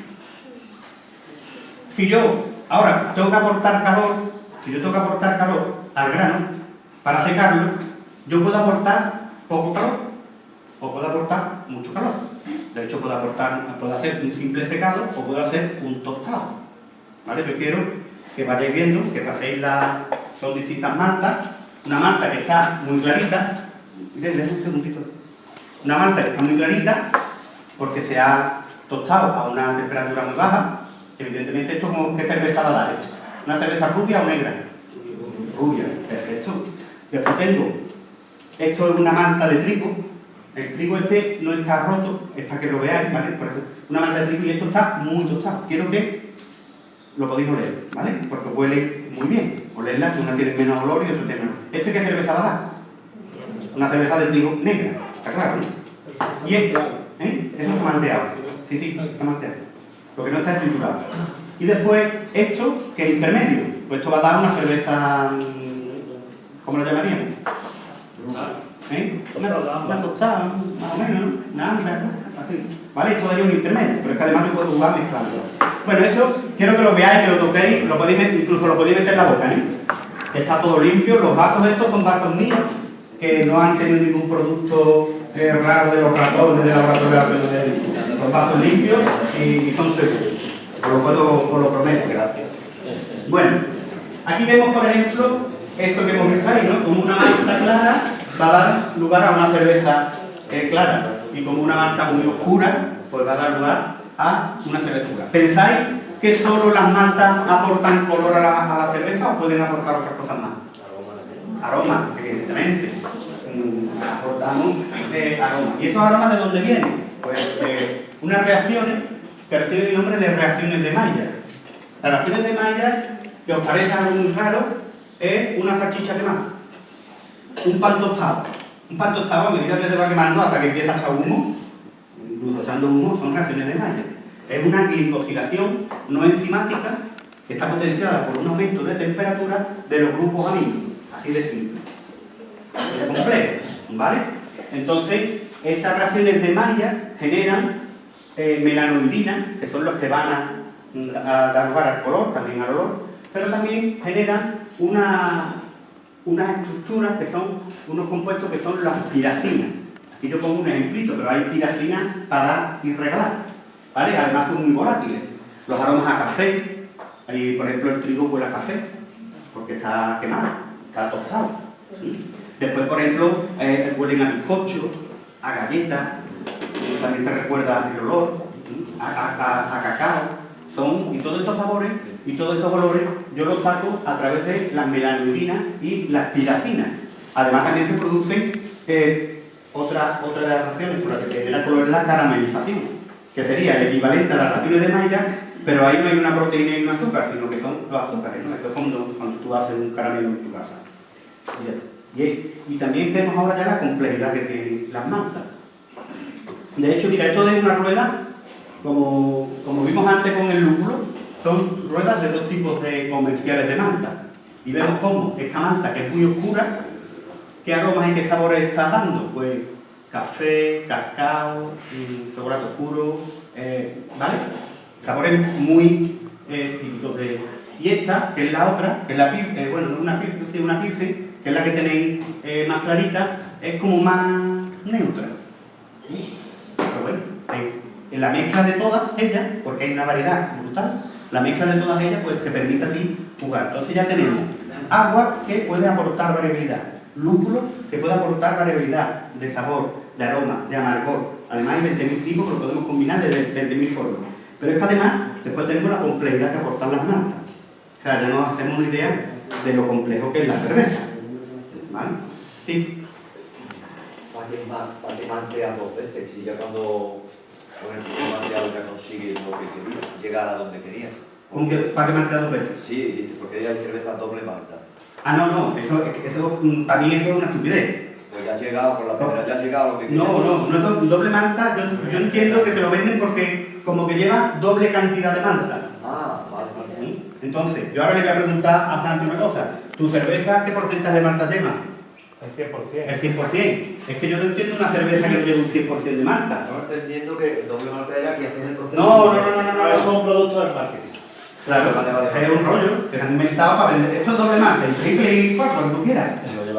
Si yo ahora tengo que aportar calor, si yo tengo que aportar calor al grano para secarlo, yo puedo aportar poco calor o puedo aportar mucho calor. De hecho, puedo, aportar, puedo hacer un simple secado o puedo hacer un tostado. ¿Vale? Yo quiero que vayáis viendo, que paséis la... Son distintas mantas. Una manta que está muy clarita. Miren, un segundito. Una manta que está muy clarita porque se ha tostado a una temperatura muy baja. Evidentemente, esto como qué cerveza va a dar esto. ¿Una cerveza rubia o negra? Rubia, perfecto. Después tengo, esto es una manta de trigo, el trigo este no está roto, es para que lo veáis, ¿vale? Por eso, una manta de trigo y esto está muy tostado. Quiero que lo podéis oler, ¿vale? Porque huele muy bien. Olerla, una tiene menos olor y otra tiene menos. ¿Este qué cerveza va a dar? Una cerveza de trigo negra, está claro. Y este, ¿eh? Eso está manteado. Sí, sí, está manteado. Lo que no está estructurado. Y después, esto, que es intermedio. Pues esto va a dar una cerveza... ¿Cómo lo llamaríamos? ¿Eh? Una, tostada, más o menos, ¿no? Nada, así. ¿Vale? Esto daría un intermedio, pero es que además yo puedo jugar mezclando. Bueno, eso quiero que lo veáis, que lo toquéis, lo podéis incluso lo podéis meter en la boca, ¿eh? Está todo limpio, los vasos estos son vasos míos, que no han tenido ningún producto eh, raro de los ratones de laboratorio, los vasos limpios y, son seguros. Os lo puedo, os lo prometo. Gracias. Bueno, aquí vemos, por ejemplo, esto que hemos visto ¿no? Como una manta clara va a dar lugar a una cerveza eh, clara y como una manta muy oscura, pues va a dar lugar a una cerveza oscura. ¿Pensáis que solo las maltas aportan color a la, cerveza o pueden aportar otras cosas más? Aroma, evidentemente. Mm, aportamos eh, aroma. ¿Y esos aromas de dónde vienen? Pues de unas reacciones que reciben el nombre de reacciones de Maillard. Las reacciones de Maillard, que os parece algo muy raro, es una salchicha quemada un pan tostado. Un pan tostado a medida que se va quemando hasta que empieza a echar humo, incluso echando humo, son reacciones de Maillard. Es una glicosilación no enzimática que está potenciada por un aumento de temperatura de los grupos aminos. Así de simple. Es complejo, ¿vale? Entonces, estas reacciones de Maillard generan eh, melanoidina, que son los que van a, a dar lugar al color, también al olor, pero también generan una, unas estructuras que son unos compuestos que son las piracinas. Aquí yo pongo un ejemplito, pero hay piracinas para y regalar. ¿vale? Además son muy volátiles. Los aromas a café, por ejemplo el trigo huele a café, porque está quemado, está tostado. Después, por ejemplo, eh, huelen a bizcocho, a galletas, también te recuerda el olor, a, cacao, son, y todos esos sabores y todos esos olores yo los saco a través de las melanodinas y las piracinas. Además también se producen eh, otra, otra de las reacciones por las que se genera color es la caramelización, que sería el equivalente a las reacciones de Maillard, pero ahí no hay una proteína y un azúcar, sino que son los azúcares, ¿no? Esto es cuando, tú haces un caramelo en tu casa. Y, y también vemos ahora ya la complejidad que tienen las maltas. De hecho, mira, esto es una rueda, como, como vimos antes con el lúpulo, son ruedas de dos tipos de comerciales de malta. Y vemos cómo esta malta, que es muy oscura, ¿qué aromas y qué sabores está dando? Pues café, cacao, chocolate oscuro, eh, ¿vale? Sabores muy eh, típicos de... Y esta, que es la otra, que es la eh, bueno, una pilsen, una pilsen, que es la que tenéis más clarita, es como más neutra. Pero bueno, en la mezcla de todas ellas, porque hay una variedad brutal, la mezcla de todas ellas pues te permite a ti jugar. Entonces ya tenemos agua que puede aportar variabilidad, lúpulo que puede aportar variabilidad de sabor, de aroma, de amargor. Además hay 20.000 tipos que lo podemos combinar de 20.000 formas. Pero es que además después tenemos la complejidad que aportan las maltas. O sea, ya nos hacemos una idea de lo complejo que es la cerveza. ¿Vale? Sí. ¿Para qué mantea dos veces? Si ya cuando con el primer ya consigue lo que quería, llegar a donde quería. ¿Cómo que para qué mantea dos veces? Sí, dice, porque ya hay cerveza doble malta. Ah, no, no, eso, eso, para mí eso es una estupidez. Pues ya has llegado, por la primera, ya has llegado a lo que quería. No, no, no es doble malta, yo, yo entiendo que te lo venden porque como que lleva doble cantidad de malta. Ah, vale, vale. Entonces, yo ahora le voy a preguntar a Santi una cosa. ¿Tu cerveza qué porcentaje de malta lleva? El 100%. El 100%. Es que yo no entiendo una cerveza que no lleve un 100% de malta. No entendiendo que el doble malta era que haces el proceso. No, no, no, no, no. Eso es un producto del marketing. Claro, vale, vale, es un rollo que se han inventado para vender. Esto es doble malta, el triple y cuatro, lo que tú quieras.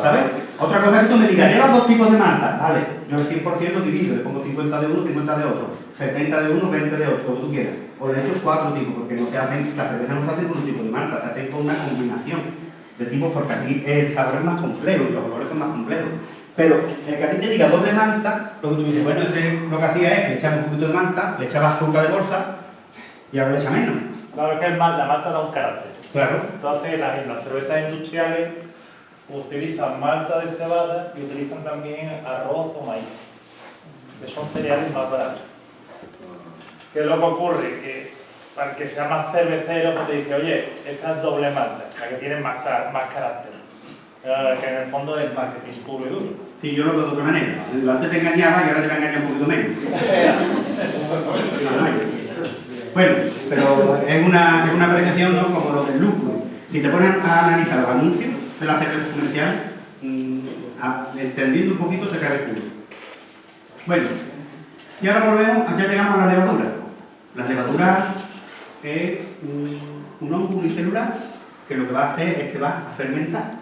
¿Sabes? Otra cosa es que tú me digas, llevas dos tipos de malta. Vale, yo el 100% lo divido, le pongo 50 de uno, 50 de otro. 70 de uno, 20 de otro, lo que tú quieras. O de hecho cuatro tipos, porque no se hacen, la cerveza no se hace con un tipo de malta, se hace con una combinación de tipos porque así el sabor es más complejo y los olores son más complejos. Pero el que a ti te diga doble manta, lo que tú dices, bueno, este, lo que hacía es que le echaba un poquito de manta, le echaba azúcar de bolsa y ahora le echa menos. Claro, es que la malta da un carácter. Claro. Entonces, las, las cervezas industriales utilizan malta de cebada y utilizan también arroz o maíz, que son cereales más baratos. ¿Qué es lo que ocurre? Que para que sea más cervecero, pues te dice, oye, esta es doble malta, la que tiene más, más carácter. Eh, que en el fondo es marketing puro y duro. Sí, yo lo veo de otra manera. Antes te engañaba y ahora te va a engañar un poquito menos. bueno, pero es una, es una apreciación ¿no? como lo del lúpulo. Si te pones a analizar los anuncios de la cerveza comercial, mmm, entendiendo un poquito te cae el culo. Bueno, y ahora volvemos, ya llegamos a la levadura. La levadura es un, un hongo unicelular que lo que va a hacer es que va a fermentar.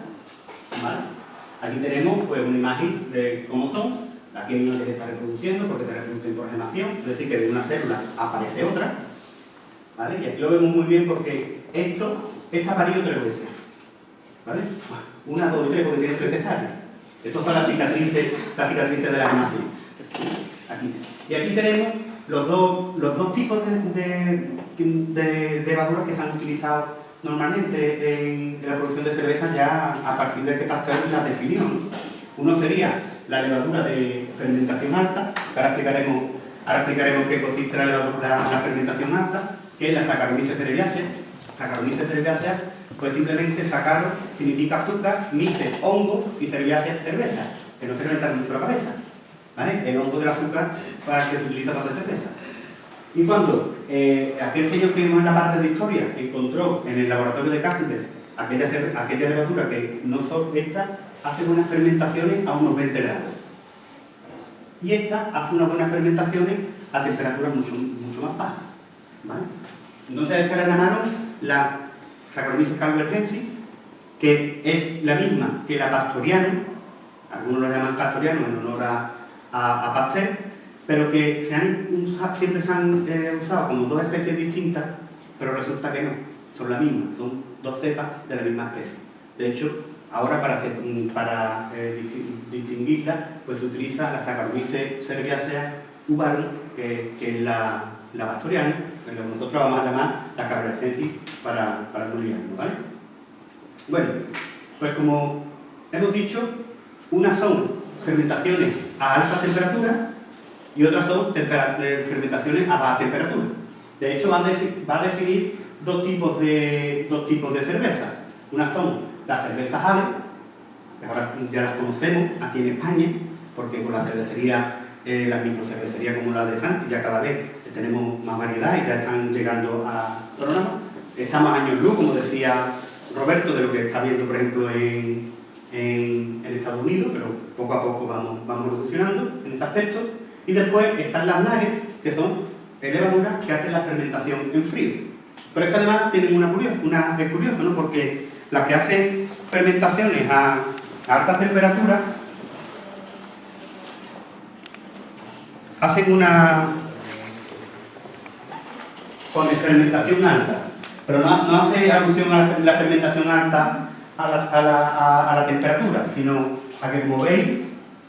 Aquí tenemos pues, una imagen de cómo son. Aquí hay una que se está reproduciendo porque se reproducen por gemación, es decir, que de una célula aparece otra. ¿vale? Y aquí lo vemos muy bien porque esto está parido tres veces. ¿vale? Una, dos y tres porque tiene tres cesáreas. Estas son las cicatrices, las cicatrices de la gemación. Aquí. Y aquí tenemos los dos, los dos tipos de, levaduras que se han utilizado normalmente en, la producción de cerveza ya a partir de que Pasteur las definió. Uno sería la levadura de fermentación alta, que ahora explicaremos, ahora explicaremos qué consiste la, la, fermentación alta, que es la Saccharomyces cerevisiae. Saccharomyces cerevisiae, pues simplemente sacar significa azúcar, mice, hongo y cerevisiae cerveza, que no se reventar mucho la cabeza. ¿Vale? El hongo del azúcar para que se utiliza para hacer cerveza. Y cuando eh, aquel señor que vimos en la parte de historia encontró en el laboratorio de Carpenter aquella, aquella levadura que no son esta, hace buenas fermentaciones a unos 20 grados. Y esta hace unas buenas fermentaciones a temperaturas mucho, más bajas. ¿vale? Entonces esta le ganaron la Saccharomyces calvergensis, que es la misma que la pastoriana, algunos lo llaman pastoriano en honor a, a, a Pasteur, pero que siempre se han eh, usado como dos especies distintas, pero resulta que no, son la misma, son dos cepas de la misma especie. De hecho, ahora para, mm, para eh, disti- distinguirla, pues se utiliza la Saccharomyces cerevisiae uvarum, que, es la, la pastoriana, que nosotros vamos a llamar la cabergensis para, para no ¿vale? Bueno, pues como hemos dicho, unas son fermentaciones a alta temperatura y otras son eh, fermentaciones a baja temperatura. De hecho, va a definir dos tipos de, dos tipos de cervezas. Unas son las cervezas Ale, que ahora ya las conocemos aquí en España, porque con la cervecería, eh, la microcervecería como la de Santi, ya cada vez tenemos más variedad y ya están llegando a programa. Estamos años luz, como decía Roberto, de lo que está viendo, por ejemplo, en, en, en Estados Unidos, pero poco a poco vamos, vamos evolucionando en ese aspecto. Y después están las lagers, que son levaduras que hacen la fermentación en frío. Pero es que además tienen una curiosa, una, es curioso, ¿no? Porque las que hacen fermentaciones a, a altas temperaturas hacen una con fermentación alta, pero no, hace alusión a la, fermentación alta a la, a la- a la temperatura, sino a que, como veis,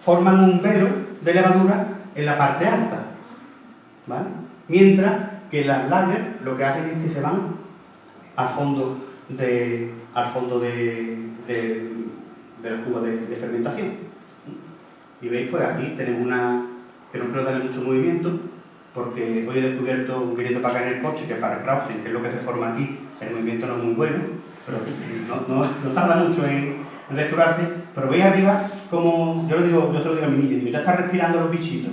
forman un velo de levadura en la parte alta. ¿vale? Mientras que las lagers lo que hacen es que se van al fondo de, al fondo de, de, de la cuba de, fermentación. Y veis, pues aquí tenemos una que no quiero darle mucho movimiento, porque hoy he descubierto, viniendo para acá en el coche, que para Krausen, que es lo que se forma aquí, el movimiento no es muy bueno, pero no, no, no tarda mucho en, restaurarse, pero veis arriba como, yo, lo digo, yo se lo digo a mi niña, digo, ya está respirando los bichitos.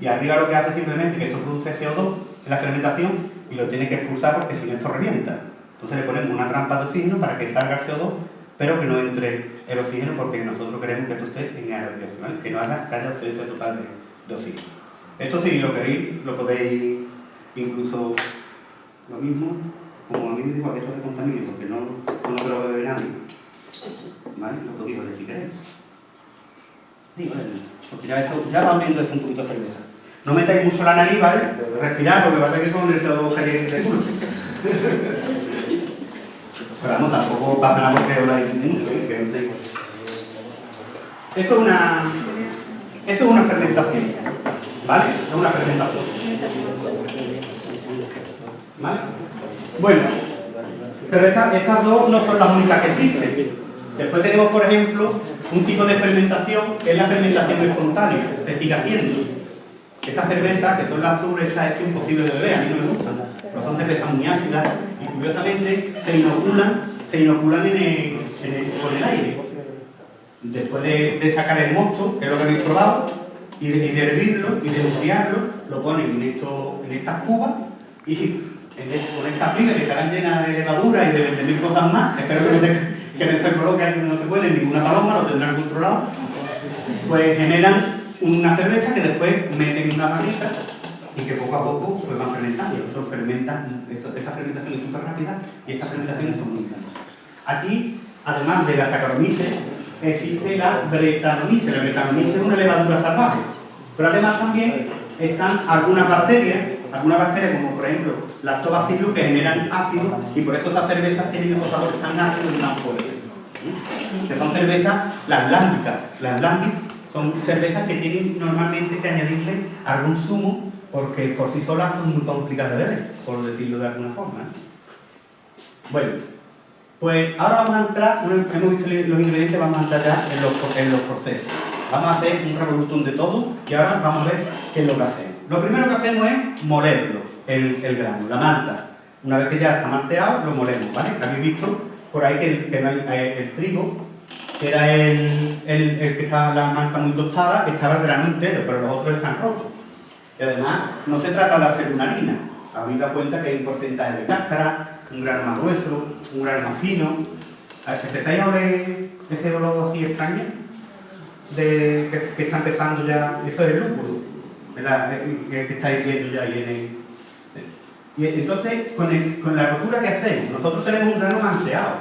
Y arriba lo que hace simplemente que esto produce CO2 en la fermentación y lo tiene que expulsar porque si no esto revienta. Entonces le ponemos una trampa de oxígeno para que salga el CO2, pero que no entre el oxígeno porque nosotros queremos que esto esté en aerobióxico, ¿vale? que no haga que haya ausencia total de, oxígeno. Esto si lo queréis, lo podéis incluso lo mismo, como a mí me digo que esto se contamine porque no, no lo beber nadie. ¿Vale? Lo podéis oler si queréis. Digo, porque ya, eso, ya viendo esto un poquito cerveza. No metáis mucho la nariz, ¿vale? Respirad, porque va a ser que son el CO2 caliente de culo. Pero vamos, tampoco pasa nada porque habláis mucho, ¿eh? que no sé. Esto es una, esto es una fermentación, ¿vale? Es una fermentación. ¿Vale? Bueno, pero estas dos no son las únicas que existen. Después tenemos, por ejemplo, un tipo de fermentación que es la fermentación espontánea, se sigue haciendo. Estas cervezas, que son las azules, estas es imposible de beber, a mí no me gustan, pero son cervezas muy ácidas y curiosamente se inoculan, se inoculan con el aire. Después de, sacar el mosto, que es lo que habéis probado, y de, hervirlo y de enfriarlo, lo ponen en, estas cubas y en esto- con estas pilas que estarán llenas de levadura y de 20.000 cosas más, espero que no se, que se coloque aquí donde no se puede ninguna paloma, lo tendrán controlado, pues generan una cerveza que después meten en una barrica y que poco a poco pues van fermentando. Esto fermentan, esto, esa fermentación es súper rápida y estas fermentaciones son muy grandes. Aquí, además de la Saccharomyces, existe la Brettanomyces. La Brettanomyces es una levadura salvaje. Pero además también están algunas bacterias, algunas bacterias como por ejemplo lactobacillus que generan ácido y por eso estas cervezas tienen esos sabores tan ácidos y tan fuertes. Que son cervezas, las lácticas. Las lácticas son cervezas que tienen normalmente que añadirle algún zumo porque por sí solas son muy complicadas de beber, por decirlo de alguna forma. ¿eh? Bueno, pues ahora vamos a entrar, hemos visto los ingredientes, vamos a entrar ya en los, procesos. Vamos a hacer un revolutón de todo y ahora vamos a ver qué es lo que hacemos. Lo primero que hacemos es molerlo, el, el grano, la malta. Una vez que ya está malteado, lo molemos, ¿vale? Habéis visto por ahí que, que no hay- eh, el trigo, que era el, el, el que estaba la malta muy tostada, estaba el grano entero, pero los otros están rotos. Y además, no se trata de hacer una harina. Habéis dado cuenta que hay un porcentaje de cáscara, un grano más grueso, un grano más fino. ¿Empezáis a oler ese olor así extraño? De, que, que está empezando ya, eso es el lúpulo, ¿verdad? que, que estáis viendo ya en el... Y entonces, con, la rotura que hacemos, nosotros tenemos un grano manteado,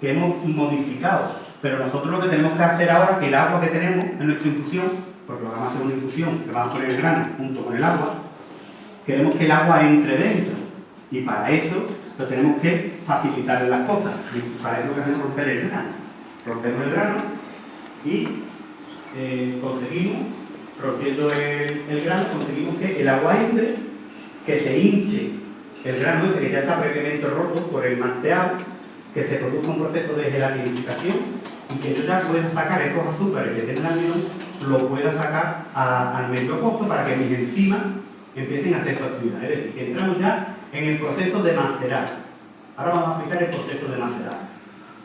que hemos modificado, pero nosotros lo que tenemos que hacer ahora, que el agua que tenemos en nuestra infusión, porque vamos a hacer una infusión, que vamos a poner el grano junto con el agua, queremos que el agua entre dentro. Y para eso lo tenemos que facilitar las cosas. Para eso lo que hacemos es romper el grano. Rompemos el grano y eh, conseguimos, rompiendo el, el grano, conseguimos que el agua entre, que se hinche el grano ese que ya está previamente roto por el manteado, que se produzca un proceso de gelatinificación y que yo ya pueda sacar esos azúcares que tienen almidón, lo pueda sacar al medio costo para que mis enzimas empiecen a hacer su actividad. Es decir, que entramos ya en el proceso de macerar. Ahora vamos a explicar el proceso de macerar.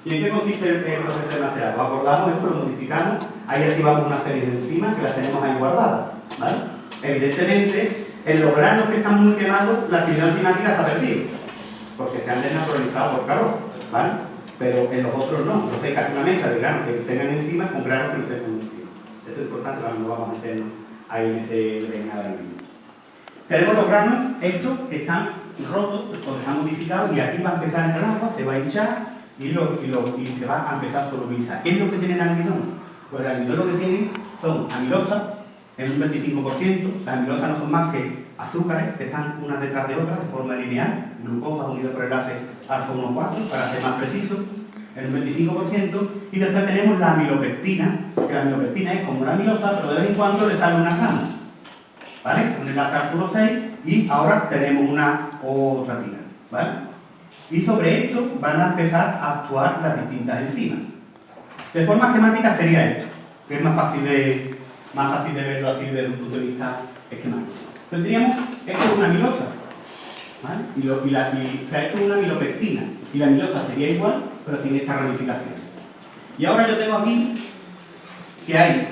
¿Y en qué consiste el, proceso de macerar? Lo acordamos esto, lo modificamos, ahí activamos una serie de enzimas que las tenemos ahí guardadas. ¿vale? Evidentemente, en los granos que están muy quemados, la actividad enzimática se ha perdido, porque se han desnaturalizado por calor. ¿vale? Pero en los otros no. Entonces casi una mezcla de granos que tengan enzimas con granos que no tengan enzimas. Esto es importante, ahora no vamos a meternos ahí en ese mismo. Tenemos los granos estos están rotos, porque están modificados y aquí va a empezar el agua, se va a hinchar y, lo- y lo- y se va a empezar a solubilizar. ¿Qué es lo que tiene el almidón? Pues el almidón lo que tiene son amilosa, en un 25%, las amilosas no son más que azúcares que están unas detrás de otras de forma lineal, glucosa unida por enlace alfa 1,4 para ser más preciso, en un 25%, y después tenemos la amilopectina, que la amilopectina es como una amilosa, pero de vez en cuando le sale una rama. ¿vale? Un enlace al 1,6 y ahora tenemos una otra tira, ¿vale? Y sobre esto van a empezar a actuar las distintas enzimas. De forma esquemática sería esto, que es más fácil de, más fácil de verlo así desde un punto de vista esquemático. Tendríamos, esto es una amilosa, ¿vale? Y, la, y- o sea, esto es una amilopectina, y la amilosa sería igual, pero sin esta ramificación. Y ahora yo tengo aquí que hay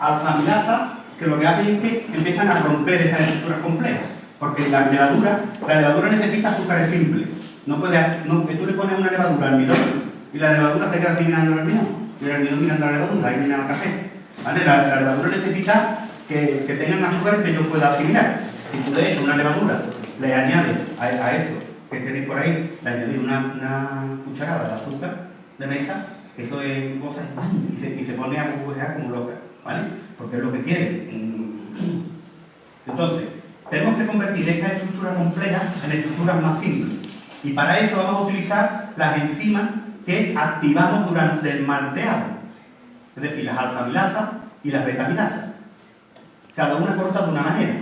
alfa-amilasa que lo que hace es que empiezan a romper esas estructuras complejas. Porque la levadura, la levadura necesita azúcares simples. No puede, no, que tú le pones una levadura al almidón y la levadura se queda así mirando el almidón. Y el almidón mirando la levadura, ahí mira el café. ¿Vale? La, levadura necesita que, que tengan azúcares que yo pueda asimilar. Si tú de hecho una levadura le añades a, eso que tenéis por ahí, le añadís una, una cucharada de azúcar de mesa, eso es cosa y se, y se pone a burbujear como loca, ¿vale? Porque es lo que quiere. Entonces, tenemos que convertir estas estructuras complejas en estructuras más simples. Y para eso vamos a utilizar las enzimas que activamos durante el malteado. Es decir, las alfamilasas y las betamilasas. Cada una corta de una manera.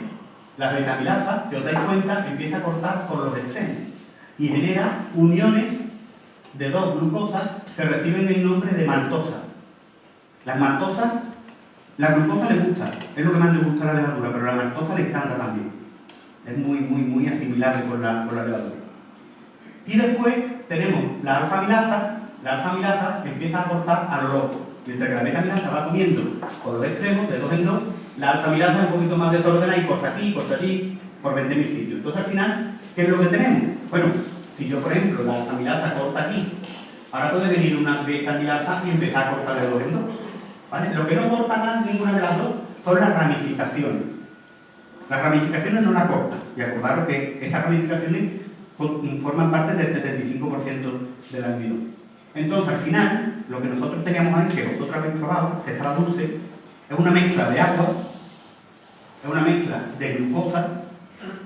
Las betamilasas, si os dais cuenta, empieza a cortar por los extremos y genera uniones de dos glucosas que reciben el nombre de maltosa. Las maltosas, la glucosa le gusta, es lo que más le gusta a la levadura, pero la maltosa le encanta también. Es muy, muy, muy asimilable con la, con la levadura. Y después tenemos la alfa-amilasa, la alfa-amilasa empieza a cortar a lo loco, mientras que la beta-amilasa va comiendo por los extremos, de dos en dos, la alfa-amilasa es un poquito más desordenada y corta aquí, corta allí, por 20.000 sitios. Entonces al final, ¿qué es lo que tenemos? Bueno, si yo por ejemplo la alfa-amilasa corta aquí, ahora puede venir una beta-amilasa y empezar a cortar de dos en dos. Lo que no corta ninguna de las dos son las ramificaciones. Las ramificaciones no la cortan. Y acordaros que esas ramificaciones forman parte del 75% del almidón. Entonces, al final, lo que nosotros teníamos ahí, que vosotros habéis probado, que estaba dulce, es una mezcla de agua, es una mezcla de glucosa,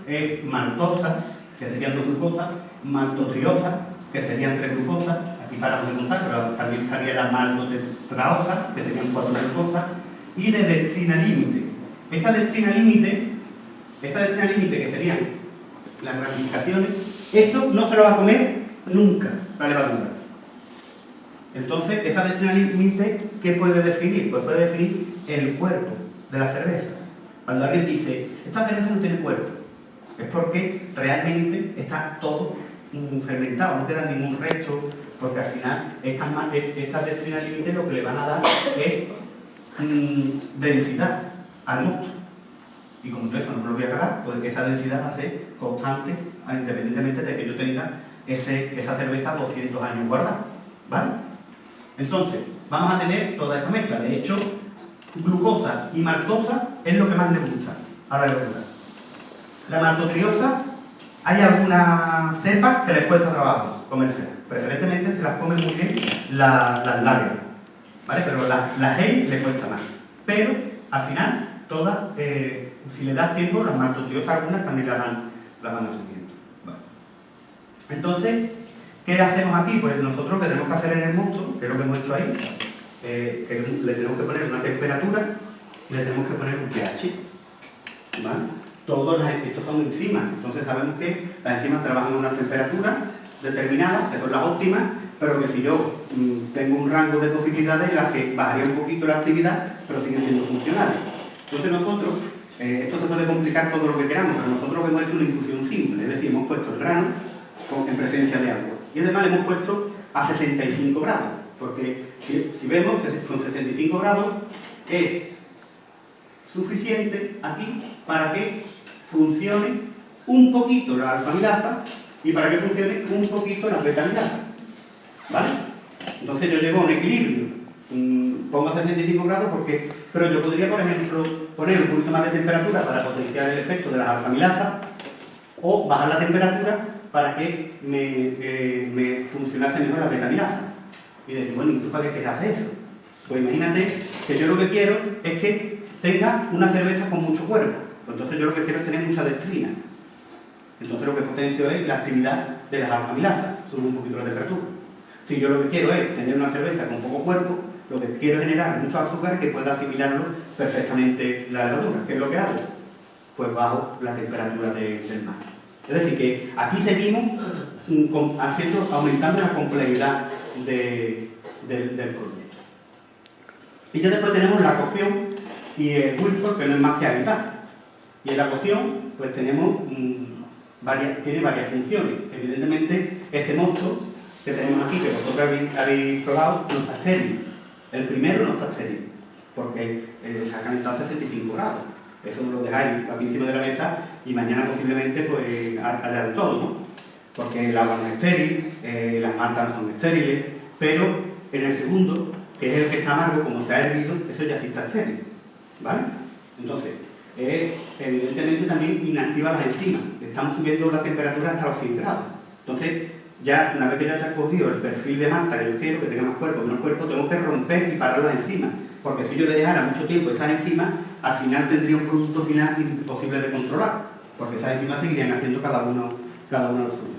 es maltosa, que serían dos glucosas, maltotriosa, que serían tres glucosas, aquí para de contar, pero también estaría la maltotetraosa, que serían cuatro glucosas, y de dextrina límite. Esta dextrina límite, esta dextrina límite que serían las ramificaciones, eso no se lo va a comer nunca la levadura. Entonces, esa dextrina límite, ¿qué puede definir? Pues puede definir el cuerpo de las cervezas. Cuando alguien dice, esta cerveza no tiene cuerpo, es porque realmente está todo fermentado, no queda ningún resto, porque al final estas, e- estas dextrinas límite lo que le van a dar es mm, densidad al mosto. Y como todo eso no me lo voy a acabar, pues esa densidad va a ser constante, independientemente de que yo tenga esa cerveza 200 años guardada. ¿Vale? Entonces, vamos a tener toda esta mezcla. De hecho, glucosa y maltosa es lo que más le gusta a la levadura. La maltotriosa Hay algunas cepas que les cuesta trabajo comerse. Preferentemente se las comen muy bien las, las. ¿Vale? Pero las la hay les cuesta más. Pero al final, todas, eh, si le das tiempo, las maltotriosas algunas también las van, las van asumiendo. Vale. Entonces, ¿qué hacemos aquí? Pues nosotros lo que tenemos que hacer en el monstruo, que es lo que hemos hecho ahí, eh, le tenemos que poner una temperatura le tenemos que poner un pH. ¿Vale? Todos las, estos son enzimas, entonces sabemos que las enzimas trabajan a una temperatura determinada, que son las óptimas, pero que si yo mmm, tengo un rango de posibilidades en las que bajaría un poquito la actividad, pero siguen siendo funcionales. Entonces nosotros, eh, esto se puede complicar todo lo que queramos, pero nosotros hemos hecho una infusión simple, es decir, hemos puesto el grano en presencia de agua. Y además le hemos puesto a 65 grados, porque si, vemos con 65 grados es suficiente aquí para que funcione un poquito la alfamilasa y para que funcione un poquito la betamilasa. ¿Vale? Entonces yo llego a un equilibrio. Pongo 65 grados porque... Pero yo podría, por ejemplo, poner un poquito más de temperatura para potenciar el efecto de las alfamilasas o bajar la temperatura para que me, eh, funcionase mejor la betamilasa. Y decir, bueno, ¿y tú para qué quieres hacer eso? Pues imagínate que yo lo que quiero es que tenga una cerveza con mucho cuerpo. Entonces yo lo que quiero es tener mucha dextrina. Entonces lo que potencio es la actividad de las alfamilasas, sube un poquito la temperatura. Si yo lo que quiero es tener una cerveza con poco cuerpo, lo que quiero es generar mucho azúcar que pueda asimilarlo perfectamente la levadura. ¿Qué es lo que hago? Pues bajo la temperatura de, del mar. Es decir, que aquí seguimos mm, aumentando la complejidad de, de, del proyecto. Y ya después tenemos la cocción y el Wilford, que no es más que habitar. Y en la cocción, pues tenemos mmm, varias, tiene varias funciones. Evidentemente, ese mosto que tenemos aquí, que vosotros habéis, habéis probado, no está estéril. El primero no está estéril, porque eh, se ha calentado a 65 grados. Eso lo dejáis aquí encima de la mesa y mañana posiblemente pues haya de todo, ¿no? Porque el agua no es estéril, eh, las maltas no son estériles, pero en el segundo, que es el que está amargo, como se ha hervido, eso ya sí está estéril, ¿vale? Entonces, evidentemente también inactiva las enzimas. Estamos subiendo la temperatura hasta los 100 grados. Entonces, ya una vez que ya se ha cogido el perfil de malta que yo quiero, que tenga más cuerpo, menos cuerpo, tengo que romper y parar las enzimas. Porque si yo le dejara mucho tiempo esas enzimas, al final tendría un producto final imposible de controlar. Porque esas enzimas seguirían haciendo cada uno, cada uno lo suyo.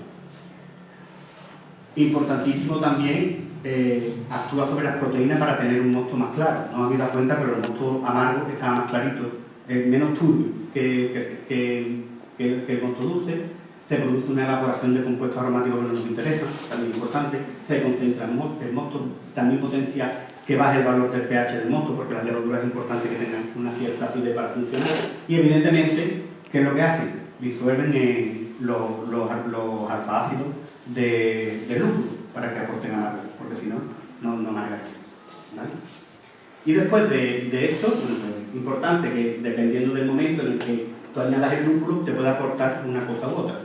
Importantísimo también eh, actúa sobre las proteínas para tener un mosto más claro. No me habéis dado cuenta, pero el mosto amargo está más clarito, menos turbio que, que, que, el mosto dulce se produce una evaporación de compuestos aromáticos que no nos interesan, también importante, se concentra el mosto también potencia que baje el valor del pH del mosto, porque las levaduras es importante que tengan una cierta acidez para funcionar, y evidentemente, ¿qué es lo que hacen? Disuelven eh, los, los, los alfa-ácidos de, de lúpulo para que aporten amargo, porque si no, no, no. ¿vale? Y después de, esto, bueno, pues, importante que dependiendo del momento en el que tú añadas el lúpulo, te puede aportar una cosa u otra.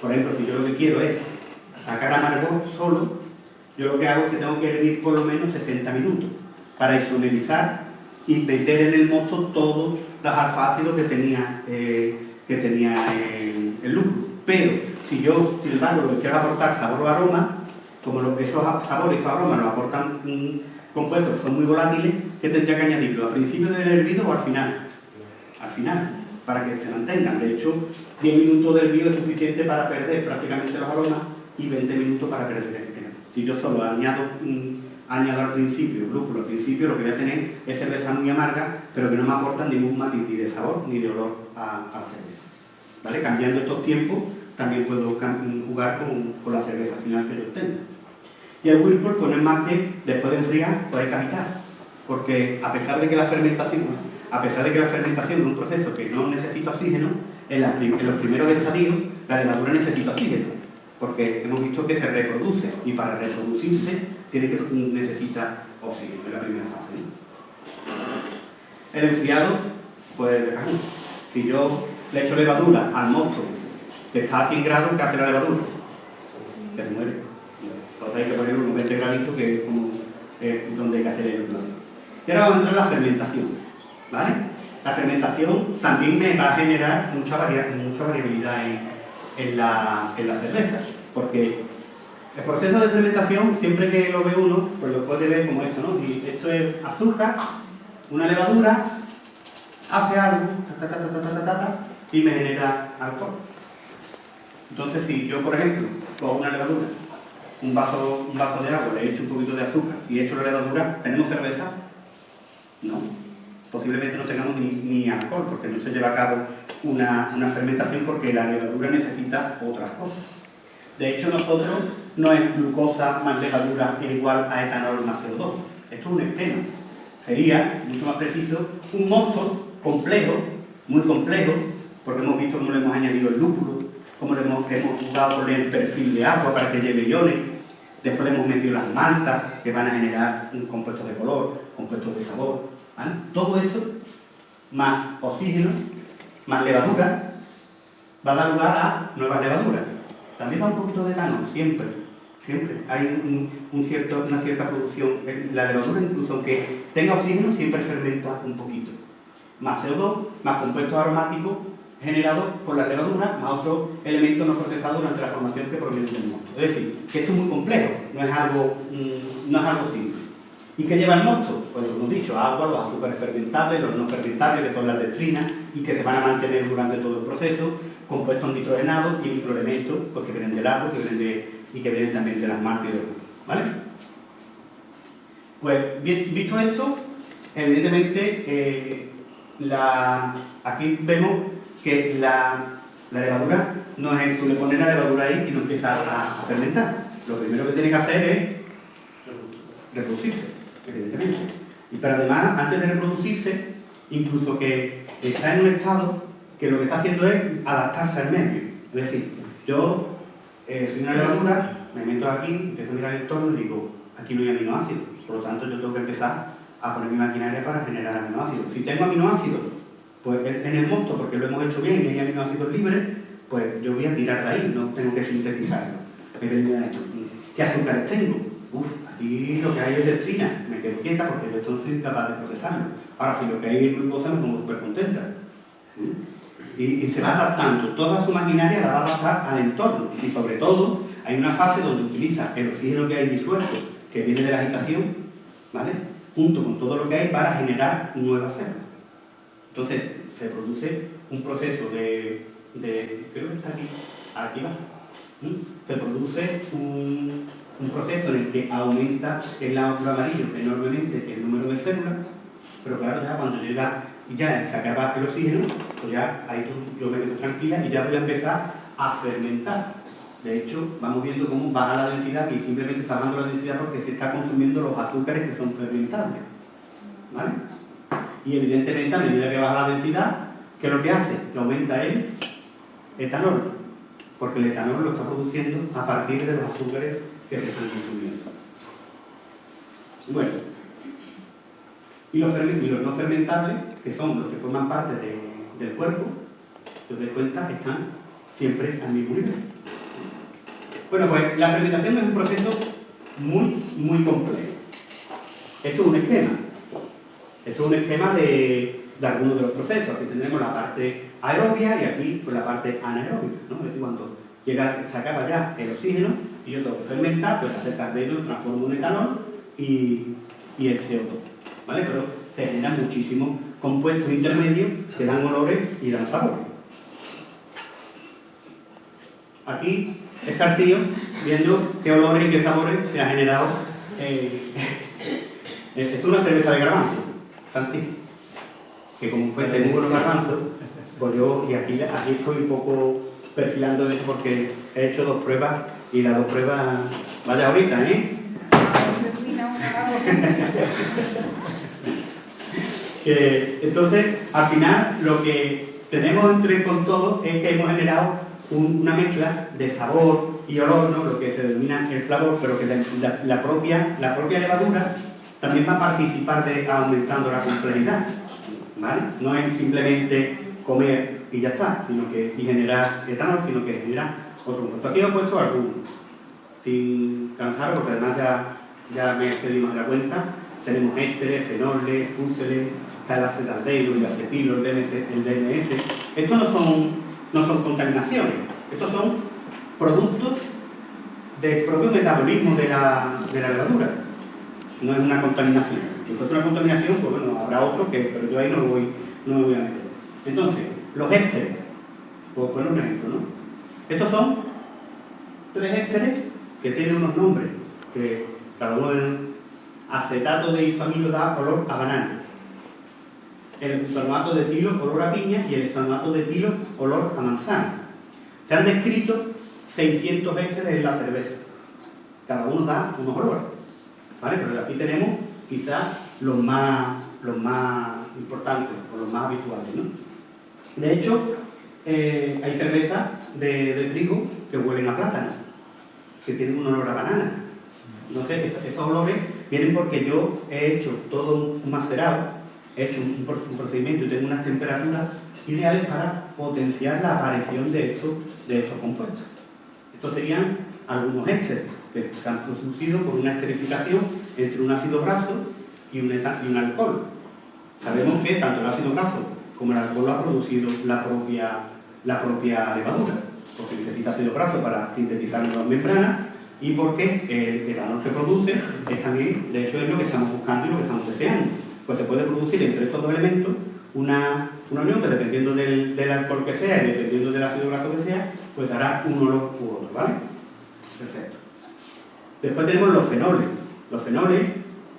Por ejemplo, si yo lo que quiero es sacar amargor solo, yo lo que hago es que tengo que hervir por lo menos 60 minutos para isomerizar y meter en el mosto todos los alfa-ácidos que tenía, eh, que tenía el, el lúpulo. Pero si yo, sin embargo, lo quiero aportar sabor o aroma, como lo, esos sabores esos aromas los aportan mmm, compuestos que son muy volátiles, ¿qué tendría que añadirlo? ¿Al principio del hervido o al final? Al final para que se mantengan. De hecho, 10 minutos del hervido es suficiente para perder prácticamente los aromas y 20 minutos para perder. Si yo solo añado, añado al principio, lúpulo al principio, lo que voy a tener es cerveza muy amarga, pero que no me aporta ningún matiz ni de sabor ni de olor a, la cerveza. ¿Vale? Cambiando estos tiempos, también puedo jugar con, la cerveza final que yo obtenga. Y el whirlpool, pues no es más que, después de enfriar, hay que agitar. Porque a pesar de que la fermentación a pesar de que la fermentación es un proceso que no necesita oxígeno, en los primeros estadios la levadura necesita oxígeno, porque hemos visto que se reproduce y para reproducirse tiene que necesita oxígeno en la primera fase. El enfriado, pues si yo le echo levadura al mosto que está a 100 grados, ¿qué hace la levadura? Que se muere. Entonces hay que poner unos 20 graditos que es como eh, donde hay que hacer el inoculación. Y ahora vamos a entrar en la fermentación. ¿Vale? La fermentación también me va a generar mucha variabilidad en, en la, en la cerveza, porque el proceso de fermentación, siempre que lo ve uno, pues lo puede ver como esto, ¿no? Y esto es azúcar, una levadura, hace algo, ta, ta, ta, y me genera alcohol. Entonces, si yo, por ejemplo, cojo una levadura, un vaso, un vaso de agua, le echo un poquito de azúcar y echo la levadura, ¿tenemos cerveza? No. Posiblemente no tengamos ni, alcohol, porque no se lleva a cabo una, una fermentación porque la levadura necesita otras cosas. De hecho, nosotros no es glucosa más levadura es igual a etanol más CO2. Esto es un esquema. Sería, mucho más preciso, un mosto complejo, muy complejo, porque hemos visto cómo le hemos añadido el lúpulo, cómo le hemos, hemos jugado con el perfil de agua para que lleve iones, después le hemos metido las maltas que van a generar un compuesto de color, compuestos de sabor, Todo eso, más oxígeno, más levadura, va a dar lugar a nuevas levaduras. También da un poquito de etanol, siempre, siempre. Hay una cierta producción. La levadura, incluso aunque tenga oxígeno, siempre fermenta un poquito. Más CO2, más compuestos aromáticos generados por la levadura, más otros elementos no procesados durante la formación que provienen del mosto. Es decir, que esto es muy complejo, no es algo, mm, no es algo simple. ¿Y qué lleva el mosto? Pues lo hemos dicho, agua, los azúcares fermentables, los no fermentables, que son las dextrinas, y que se van a mantener durante todo el proceso, compuestos nitrogenados y microelementos pues, que vienen del agua que vienen de, y que vienen también de las marcas y del ¿Vale? Pues visto esto, evidentemente eh, la, aquí vemos que la, la, levadura no es tú le pones la levadura ahí y no empieza a, a fermentar. Lo primero que tiene que hacer es reproducirse, evidentemente. Y pero además, antes de reproducirse, incluso que está en un estado que lo que está haciendo es adaptarse al medio. Es decir, yo eh, soy una levadura, me meto aquí, empiezo a mirar el entorno y digo, aquí no hay aminoácidos, por lo tanto yo tengo que empezar a poner mi maquinaria para generar aminoácidos. Si tengo aminoácidos, pues en el mosto, porque lo hemos hecho bien y hay aminoácidos libres, pues yo voy a tirar de ahí, no tengo que sintetizarlo. ¿Qué azúcares tengo? Uf, aquí lo que hay es dextrina, me quedo quieta porque yo no soy capaz de procesarlo. Ahora, si lo que hay es glucosa, me pongo súper contenta. ¿Mm? Y, y, se va adaptando, toda su maquinaria la va a adaptar al entorno. Y sobre todo, hay una fase donde utiliza el oxígeno que hay disuelto, que viene de la agitación, ¿vale? Junto con todo lo que hay para generar nuevas células. Entonces, se produce un proceso de, de creo que está aquí, aquí va, ¿Mm? se produce un, un, proceso en el que aumenta el lado amarillo enormemente el número de células, pero claro, ya cuando llega ya se acaba el oxígeno, pues ya ahí yo me quedo tranquila y ya voy a empezar a fermentar. De hecho, vamos viendo cómo baja la densidad y simplemente está bajando la densidad porque se está consumiendo los azúcares que son fermentables. ¿Vale? Y evidentemente a medida que baja la densidad, ¿qué es lo que hace? Que aumenta el etanol, porque el etanol lo está produciendo a partir de los azúcares que se están consumiendo. Bueno, y los, no fermentables, que son los que forman parte de, del cuerpo, os dais cuenta, están siempre al mismo nivel. Bueno, pues la fermentación es un proceso muy, muy complejo. Esto es un esquema. Esto es un esquema de, de algunos de los procesos. Aquí tendremos la parte aerobia y aquí pues, la parte anaeróbica. ¿no? Es decir, cuando llega, se acaba ya el oxígeno y yo tengo que fermentar, pues acerca de ello transformo un etanol y, y el CO2. ¿Vale? Pero se generan muchísimos compuestos intermedios que dan olores y dan sabores. Aquí está el tío viendo qué olores y qué sabores se ha generado. Eh, es una cerveza de garbanzo, Santi, que como fuente muy buenos garbanzos, pues yo, y aquí, aquí estoy un poco perfilando esto porque he hecho dos pruebas y las dos pruebas, vaya ahorita, ¿eh? Entonces, al final, lo que tenemos entre con todo es que hemos generado un, una mezcla de sabor y olor, ¿no? lo que se denomina el flavor, pero que la, la, propia, la propia levadura también va a participar de aumentando la complejidad. ¿vale? No es simplemente comer y ya está, sino que y generar etanol, sino que generar otro compuesto. Aquí he puesto algunos, sin cansar, porque además ya, ya me excedimos de la cuenta. Tenemos ésteres, fenoles, fúseles, está el acetaldehído, el acetilo, el DMS, el DMS. Estos no son, no son contaminaciones, Estos son productos del propio metabolismo de la, de la levadura. No es una contaminación. Si fuera una contaminación, pues bueno, habrá otro que, pero yo ahí no voy, no me voy a meter. Entonces, los ésteres. Pues poner un ejemplo, ¿no? Estos son tres ésteres que tienen unos nombres, que cada uno en acetato de isomilo da olor a banana. El isomato de etilo olor a piña y el isomato de etilo olor a manzana. Se han descrito 600 ésteres en la cerveza. Cada uno da unos olores. ¿Vale? Pero aquí tenemos quizás los más, los más importantes o los más habituales. ¿no? De hecho, eh, hay cervezas de, trigo que huelen a plátano, que tienen un olor a banana. Entonces, esos, esos olores vienen porque yo he hecho todo un macerado, he hecho un, procedimiento y tengo unas temperaturas ideales para potenciar la aparición de estos, de estos compuestos. Estos serían algunos ésteres que se han producido por una esterificación entre un ácido graso y un, alcohol. Sabemos que tanto el ácido graso como el alcohol ha producido la propia, la propia levadura, porque necesita ácido graso para sintetizar nuevas membranas y porque el etanol que produce es también, de hecho, es lo que estamos buscando y lo que estamos deseando. Pues se puede producir entre estos dos elementos una, unión que dependiendo del, del alcohol que sea y dependiendo del ácido graso que sea, pues dará un olor u otro, ¿vale? Perfecto. Después tenemos los fenoles. Los fenoles,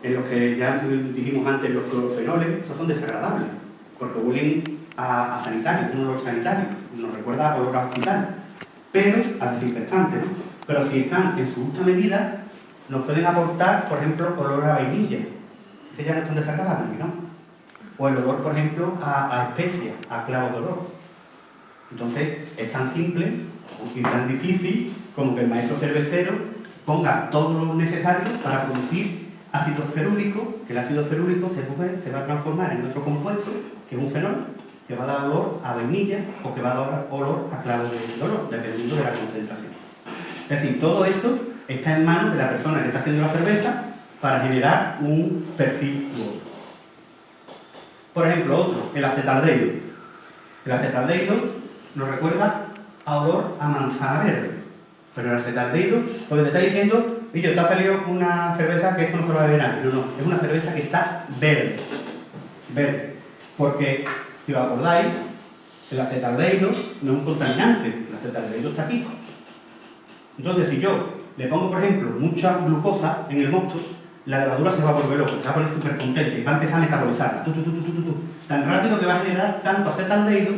en los que ya dijimos antes, los clorofenoles, esos son desagradables, porque huelen a, a sanitario, un olor sanitario, nos recuerda a olor a hospital, pero a desinfectante, ¿no? Pero si están en su justa medida, nos pueden aportar, por ejemplo, olor a vainilla. Ese ya no es tan desagradable, ¿no? O el olor, por ejemplo, a, a especia, a clavo de olor. Entonces, es tan simple y tan difícil como que el maestro cervecero ponga todo lo necesario para producir ácido ferúrico, que el ácido ferúrico se, se va a transformar en otro compuesto, que es un fenol, que va a dar olor a vainilla o que va a dar olor a clavo de olor, dependiendo de la concentración. Es decir, todo esto está en manos de la persona que está haciendo la cerveza para generar un perfil u. Por ejemplo, otro, el acetaldehído. El acetaldehído nos recuerda a olor a manzana verde. Pero el acetaldehído lo que te está diciendo, y yo, te ha salido una cerveza que esto no se lo va a beber nadie. No, no, es una cerveza que está verde. Verde. Porque, si os acordáis, el acetaldehído no es un contaminante. El acetaldehído está aquí. Entonces, si yo le pongo, por ejemplo, mucha glucosa en el mosto, la levadura se va a volver loca, se va a poner súper contenta y va a empezar a metabolizarla. Tan rápido que va a generar tanto acetaldehído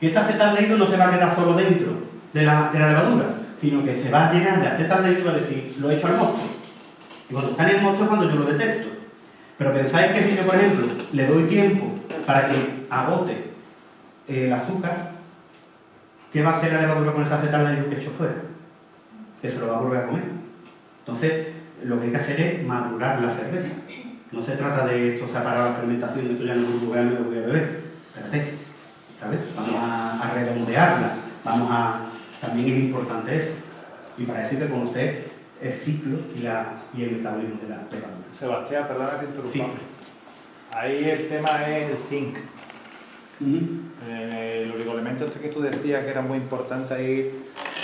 que este acetaldehído no se va a quedar solo dentro de la, de levadura, sino que se va a llenar de acetaldehído a decir, lo he hecho al mosto. Y cuando está en el mosto es cuando yo lo detecto. Pero pensáis que si yo, por ejemplo, le doy tiempo para que agote el azúcar, ¿qué va a hacer la levadura con ese acetaldehído que he hecho fuera? que se lo va a volver a comer. Entonces, lo que hay que hacer es madurar la cerveza. No se trata de esto separar la fermentación, esto ya no es un me lo voy a beber. Espérate, ¿sabes? Vamos a, a redondearla, vamos a... También es importante eso. Y para eso hay que conocer el ciclo y, la, y el metabolismo de la levadura. Sebastián, perdona que interrumpa. Sí. Ahí el tema es el zinc. Ujú. Eh, El oligoelemento este que tú decías que era muy importante ahí,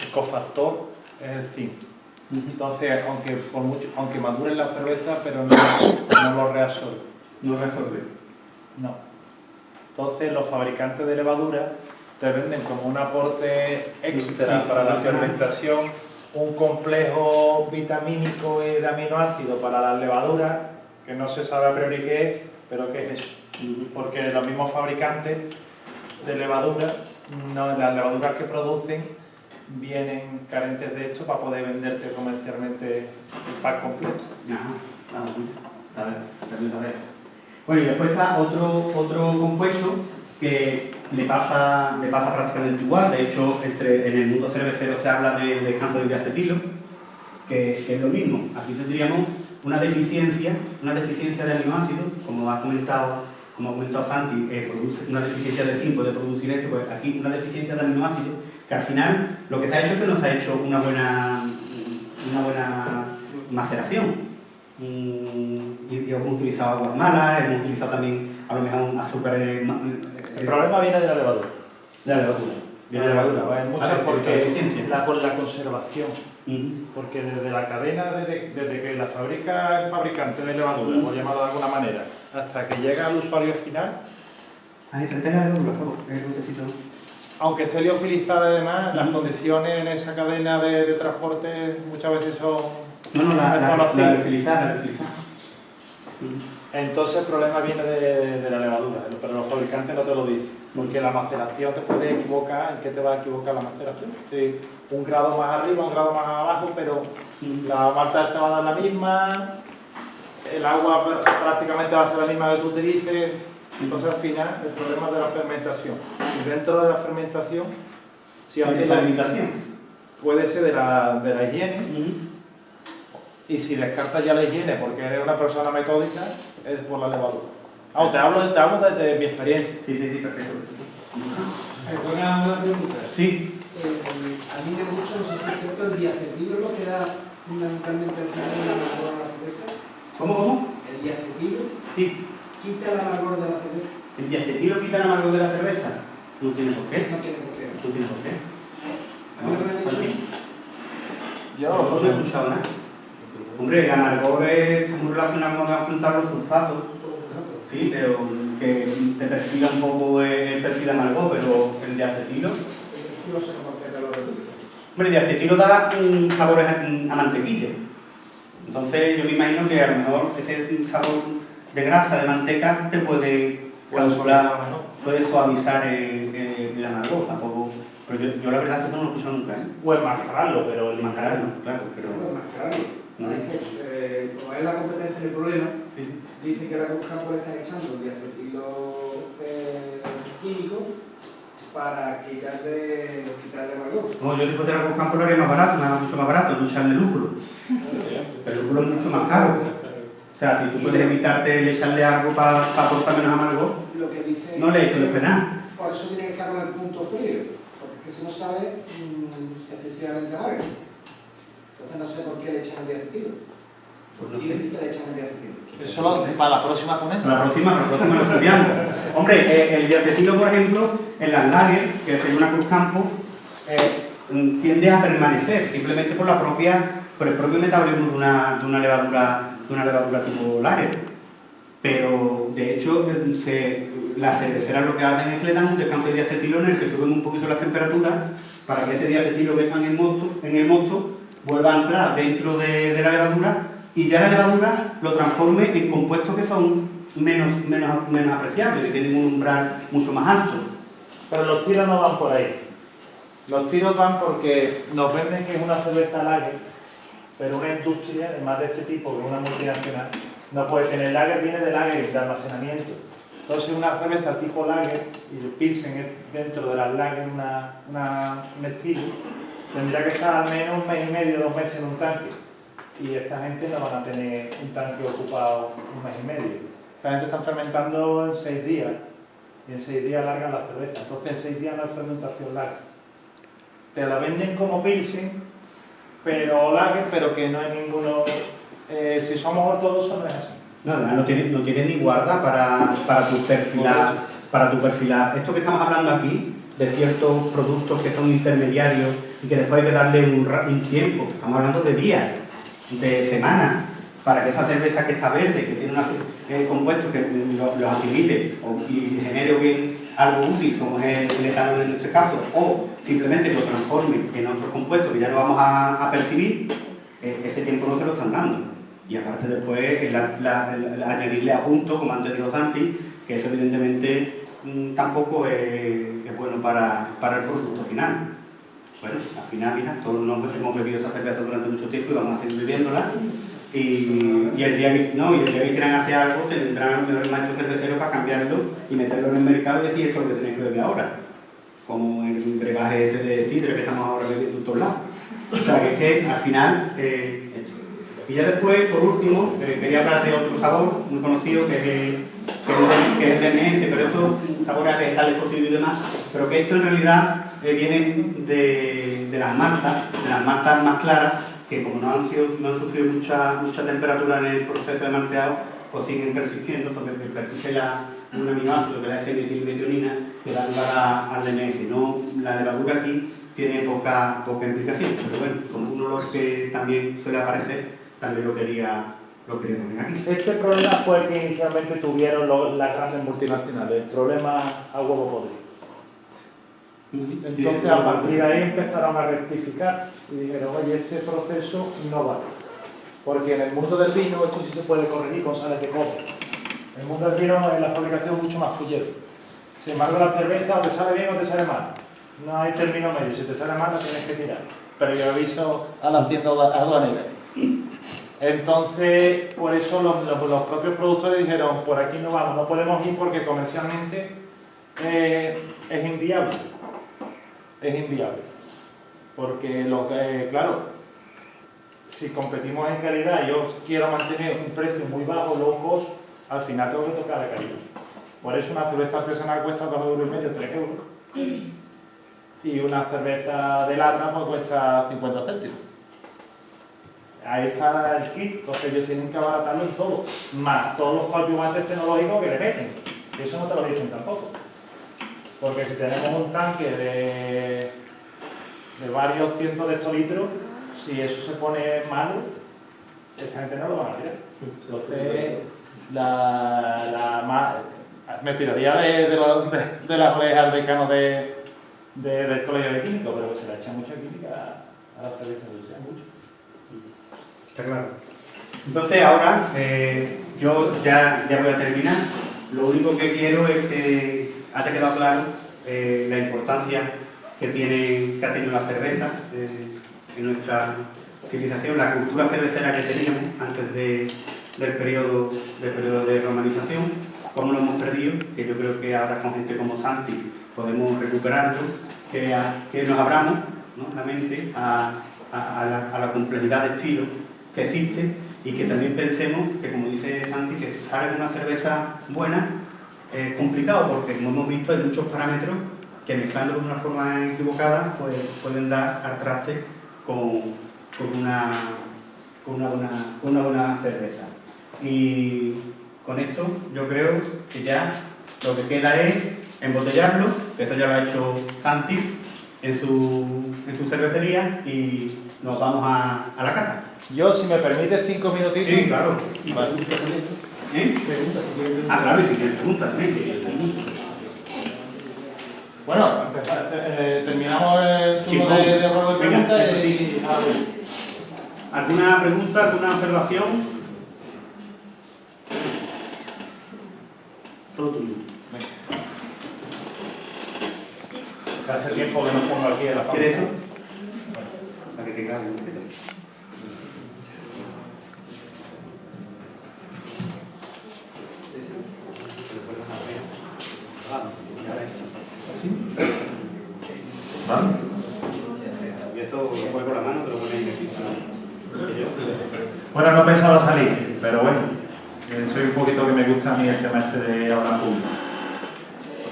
el cofactor es el zinc. Entonces, aunque, por mucho, aunque madure la cerveza, pero no, no lo reabsorbe. No resuelve. No. Entonces, los fabricantes de levadura te venden como un aporte extra Sí, para la fermentación un complejo vitamínico y de aminoácidos para las levaduras, que no se sabe a priori qué es, pero que es eso. Porque los mismos fabricantes de levadura, no, las levaduras que producen vienen carentes de esto para poder venderte comercialmente el pack completo. Ajá, vamos, a ver, ver. Bueno, y después está otro, otro compuesto que le pasa, le pasa prácticamente igual. De hecho, entre, en el mundo cervecero se habla de descanso de diacetilo, que, que es lo mismo. Aquí tendríamos una deficiencia, una deficiencia de aminoácidos, como ha comentado, como ha comentado Santi, eh, produce una deficiencia de zinc puede producir esto, pues aquí una deficiencia de aminoácidos, que al final lo que se ha hecho es que no se ha hecho una buena, una buena maceración. Mm, y, y hemos utilizado aguas malas, hemos utilizado también a lo mejor azúcares ma- El eh, problema viene de la levadura. de la levadura. de levadura. Pues muchas Vale, porque la, por la conservación. Porque desde la cadena, desde, desde que la fabrica el fabricante de levadura, por llamarlo de alguna manera, hasta que llega al usuario final, Ahí, aunque esté liofilizada además, las condiciones en esa cadena de, de transporte muchas veces son No, no, la, la. Entonces el problema viene de, de la levadura, pero los fabricantes no te lo dicen, porque la maceración te puede equivocar, ¿en qué te va a equivocar la maceración? Sí, un grado más arriba, un grado más abajo, pero la malta esta va a dar la misma, el agua pr- prácticamente va a ser la misma que tú utilices, entonces al final el problema es de la fermentación. Y dentro de la fermentación, si ¿Cuál es haces esa la- limitación? puede ser de la, de la higiene, y si descartas ya la higiene porque eres una persona metódica, es por la levadura. Ah, te hablo, te hablo desde mi experiencia. Sí, sí, sí, perfecto. Eh, Buena, buena pregunta. Sí, Eh, a mí me gusta, no sé si es cierto, el diacetilo lo que da fundamentalmente al final el amargor de la cerveza. ¿cómo, cómo? El diacetilo Sí. quita el amargor de la cerveza. ¿El diacetilo quita el amargo de la cerveza? No tiene por qué. No tiene por qué. ¿Tú tienes por qué? A mí me han dicho. Yo, No he escuchado nada. Hombre, el amargor es muy relacionado con apuntar los sulfatos. Sí, pero que te perfila un poco el perfil de amargor, pero el de acetilo. no sé por qué te lo reduce. Hombre, el de acetilo da un sabor a, a mantequilla. Entonces yo me imagino que a lo mejor ese sabor de grasa, de manteca, te puede calcular, puede suavizar el, el. Tampoco. Pero yo, yo la verdad es que no lo he escuchado nunca, ¿eh? O enmascararlo, pero el Mascararlo, claro, pero. Que, eh, como es la competencia del problema, dice que la Campo le están echando diacetilo eh, químico para quitarle, quitarle amargor. No, yo después de la Campo lo haría más barato, más, mucho más barato, no echarle lúpulo. El lúpulo es mucho más caro. O sea, si tú puedes evitarte echarle algo para aportar menos amargo, Lo que dice no le echo de penal. Por eso tiene que estar con el punto frío, porque es que si no sabe mm, excesivamente amargo. Entonces no sé por qué le echan el diacetilo. Pues no Y sé. decir que le echan el diacetilo. Eso lo- para la próxima Para la ponencia. próxima, para la próxima lo estudiamos. Hombre, eh, el diacetilo, por ejemplo, en las lager, que es una Cruz Campo, eh, mm, tiende a permanecer simplemente por la propia, por el propio metabolismo de una, de una levadura, de una levadura tipo lager. Pero de hecho, eh, se- las cerveceras lo que hacen es que le dan un descanso de diacetilo en el que suben un poquito las temperaturas para que ese diacetilo que está en el mosto, en el mosto vuelva a entrar dentro de, la levadura y ya la levadura lo transforme en compuestos que son menos, menos, menos apreciables, que tienen un umbral mucho más alto. Pero los tiros no van por ahí. Los tiros van porque nos venden que es una cerveza lager, pero una industria, además de este tipo, que es una multinacional, no puede tener lager, viene de lager, de almacenamiento. Entonces una cerveza tipo lager, y el Pilsen es dentro de las lager una, una, un tendría que estar al menos un mes y medio, dos meses en un tanque. Y esta gente no van a tener un tanque ocupado un mes y medio. Esta gente está fermentando en seis días y en seis días largan la cerveza. Entonces en seis días no es fermentación larga. Te la venden como Pilsen, pero lager, pero que no hay ninguno... eh, si somos ortodoxos no es así. No, además no tiene, no tiene ni guarda para, para tu perfilar, para tu perfilar. Esto que estamos hablando aquí, de ciertos productos que son intermediarios y que después hay que darle un, un tiempo, estamos hablando de días, de semanas, para que esa cerveza que está verde, que tiene unos eh, compuestos que los lo asimile o, y genere algo útil, como es el etanol en este caso, o simplemente lo transforme en otros compuestos que ya no vamos a, percibir, eh, ese tiempo no se lo están dando. Y aparte después el, la- el- el añadirle a punto, como antes dijo Santi, que eso evidentemente mm, tampoco es, bueno para, para el producto final. Bueno, al final, mira, todos nos hemos bebido esa cerveza durante mucho tiempo y vamos a seguir bebiéndola. Y, y el día que, no, y el día que quieran hacer algo, tendrán a lo mejor el maestro cervecero para cambiarlo y meterlo en el mercado y decir esto es lo que tenéis que beber ahora. Como el brebaje ese de sidra que estamos ahora bebiendo en todos lados. O sea, que es que al final, eh, esto. Y ya después, por último, eh, quería hablar de otro sabor muy conocido que es el, que es DMS, pero esto sabores a vegetales cocidos y demás, pero que esto en realidad eh, viene de, de las maltas, de las maltas más claras, que como no han, sido, no han sufrido mucha, mucha temperatura en el proceso de malteado, pues siguen persistiendo, porque persiste la, un aminoácido que es la S-metilmetionina que da lugar al DNS. No, la levadura aquí tiene poca, poca implicación, pero bueno, como un olor que también suele aparecer, también lo quería, lo aquí. Este problema fue el que inicialmente tuvieron lo- las grandes multinacionales, el problema a huevo podrido. Entonces, a partir de ahí empezaron a rectificar y dijeron, oye, este proceso no vale. Porque en el mundo del vino esto sí se puede corregir con sales de cobre. En el mundo del vino es la fabricación mucho más fullero. Sin embargo, la cerveza o te sale bien o te sale mal. No hay término medio. Si te sale mal, la tienes que tirar. Pero yo aviso a la hacienda aduanera. Entonces, por eso los, propios productores dijeron, por aquí no vamos, no podemos ir porque comercialmente eh, es inviable. Es inviable. Porque, lo, que- claro, si competimos en calidad yo quiero mantener un precio muy bajo, low cost, al final tengo que tocar la calidad. Por eso una cerveza artesanal cuesta 2 euros y medio, 3 euros. Y una cerveza de lata pues cuesta 50 céntimos. Ahí está el kit, entonces ellos tienen que abaratarlo en todo, más todos los coadyuvantes tecnológicos que le meten. Eso no te lo dicen tampoco. Porque si tenemos un tanque de, de varios cientos de hectolitros, si eso se pone malo, esta gente no lo van a tirar. Entonces, la, la ma- me tiraría de, de, los- de, de las orejas al decano de, de- del colegio de químico, pero se le echa mucha química a la cerveza industrial, mucho. Está claro. Entonces ahora eh, yo ya, ya voy a terminar. Lo único que quiero es que haya quedado claro eh, la importancia que, tiene, que ha tenido la cerveza eh, en nuestra civilización, la cultura cervecera que teníamos antes de- del, periodo, del periodo de romanización, cómo lo hemos perdido, que yo creo que ahora con gente como Santi podemos recuperarlo, que, que nos abramos ¿no? la mente a, a- la, complejidad de estilos que existe y que también pensemos que, como dice Santi, que sale una cerveza buena es complicado porque, como hemos visto, hay muchos parámetros que mezclando de una forma equivocada pues, pueden dar al traste con, con una, con, una buena, una buena cerveza. Y con esto yo creo que ya lo que queda es embotellarlo, que eso ya lo ha hecho Santi en su, en su cervecería y nos vamos a, a la cata. Yo, si me permite cinco minutitos. Sí, claro. Y Vale. también. ¿Eh? Pregunta si quieres. Ah, claro, y si tienes preguntas también. Bueno, empezar- eh, terminamos el turno de, de venga, preguntas eso y... ah, bueno. ¿Alguna pregunta, alguna observación? Todo tuyo. Que hace tiempo que no pongo aquí en la ¿Quieres fábrica. Para que un poquito. Y eso lo con la mano, pones aquí. Bueno, no pensaba salir, pero bueno, eh, soy un poquito que me gusta a mí el tema este de hablar público.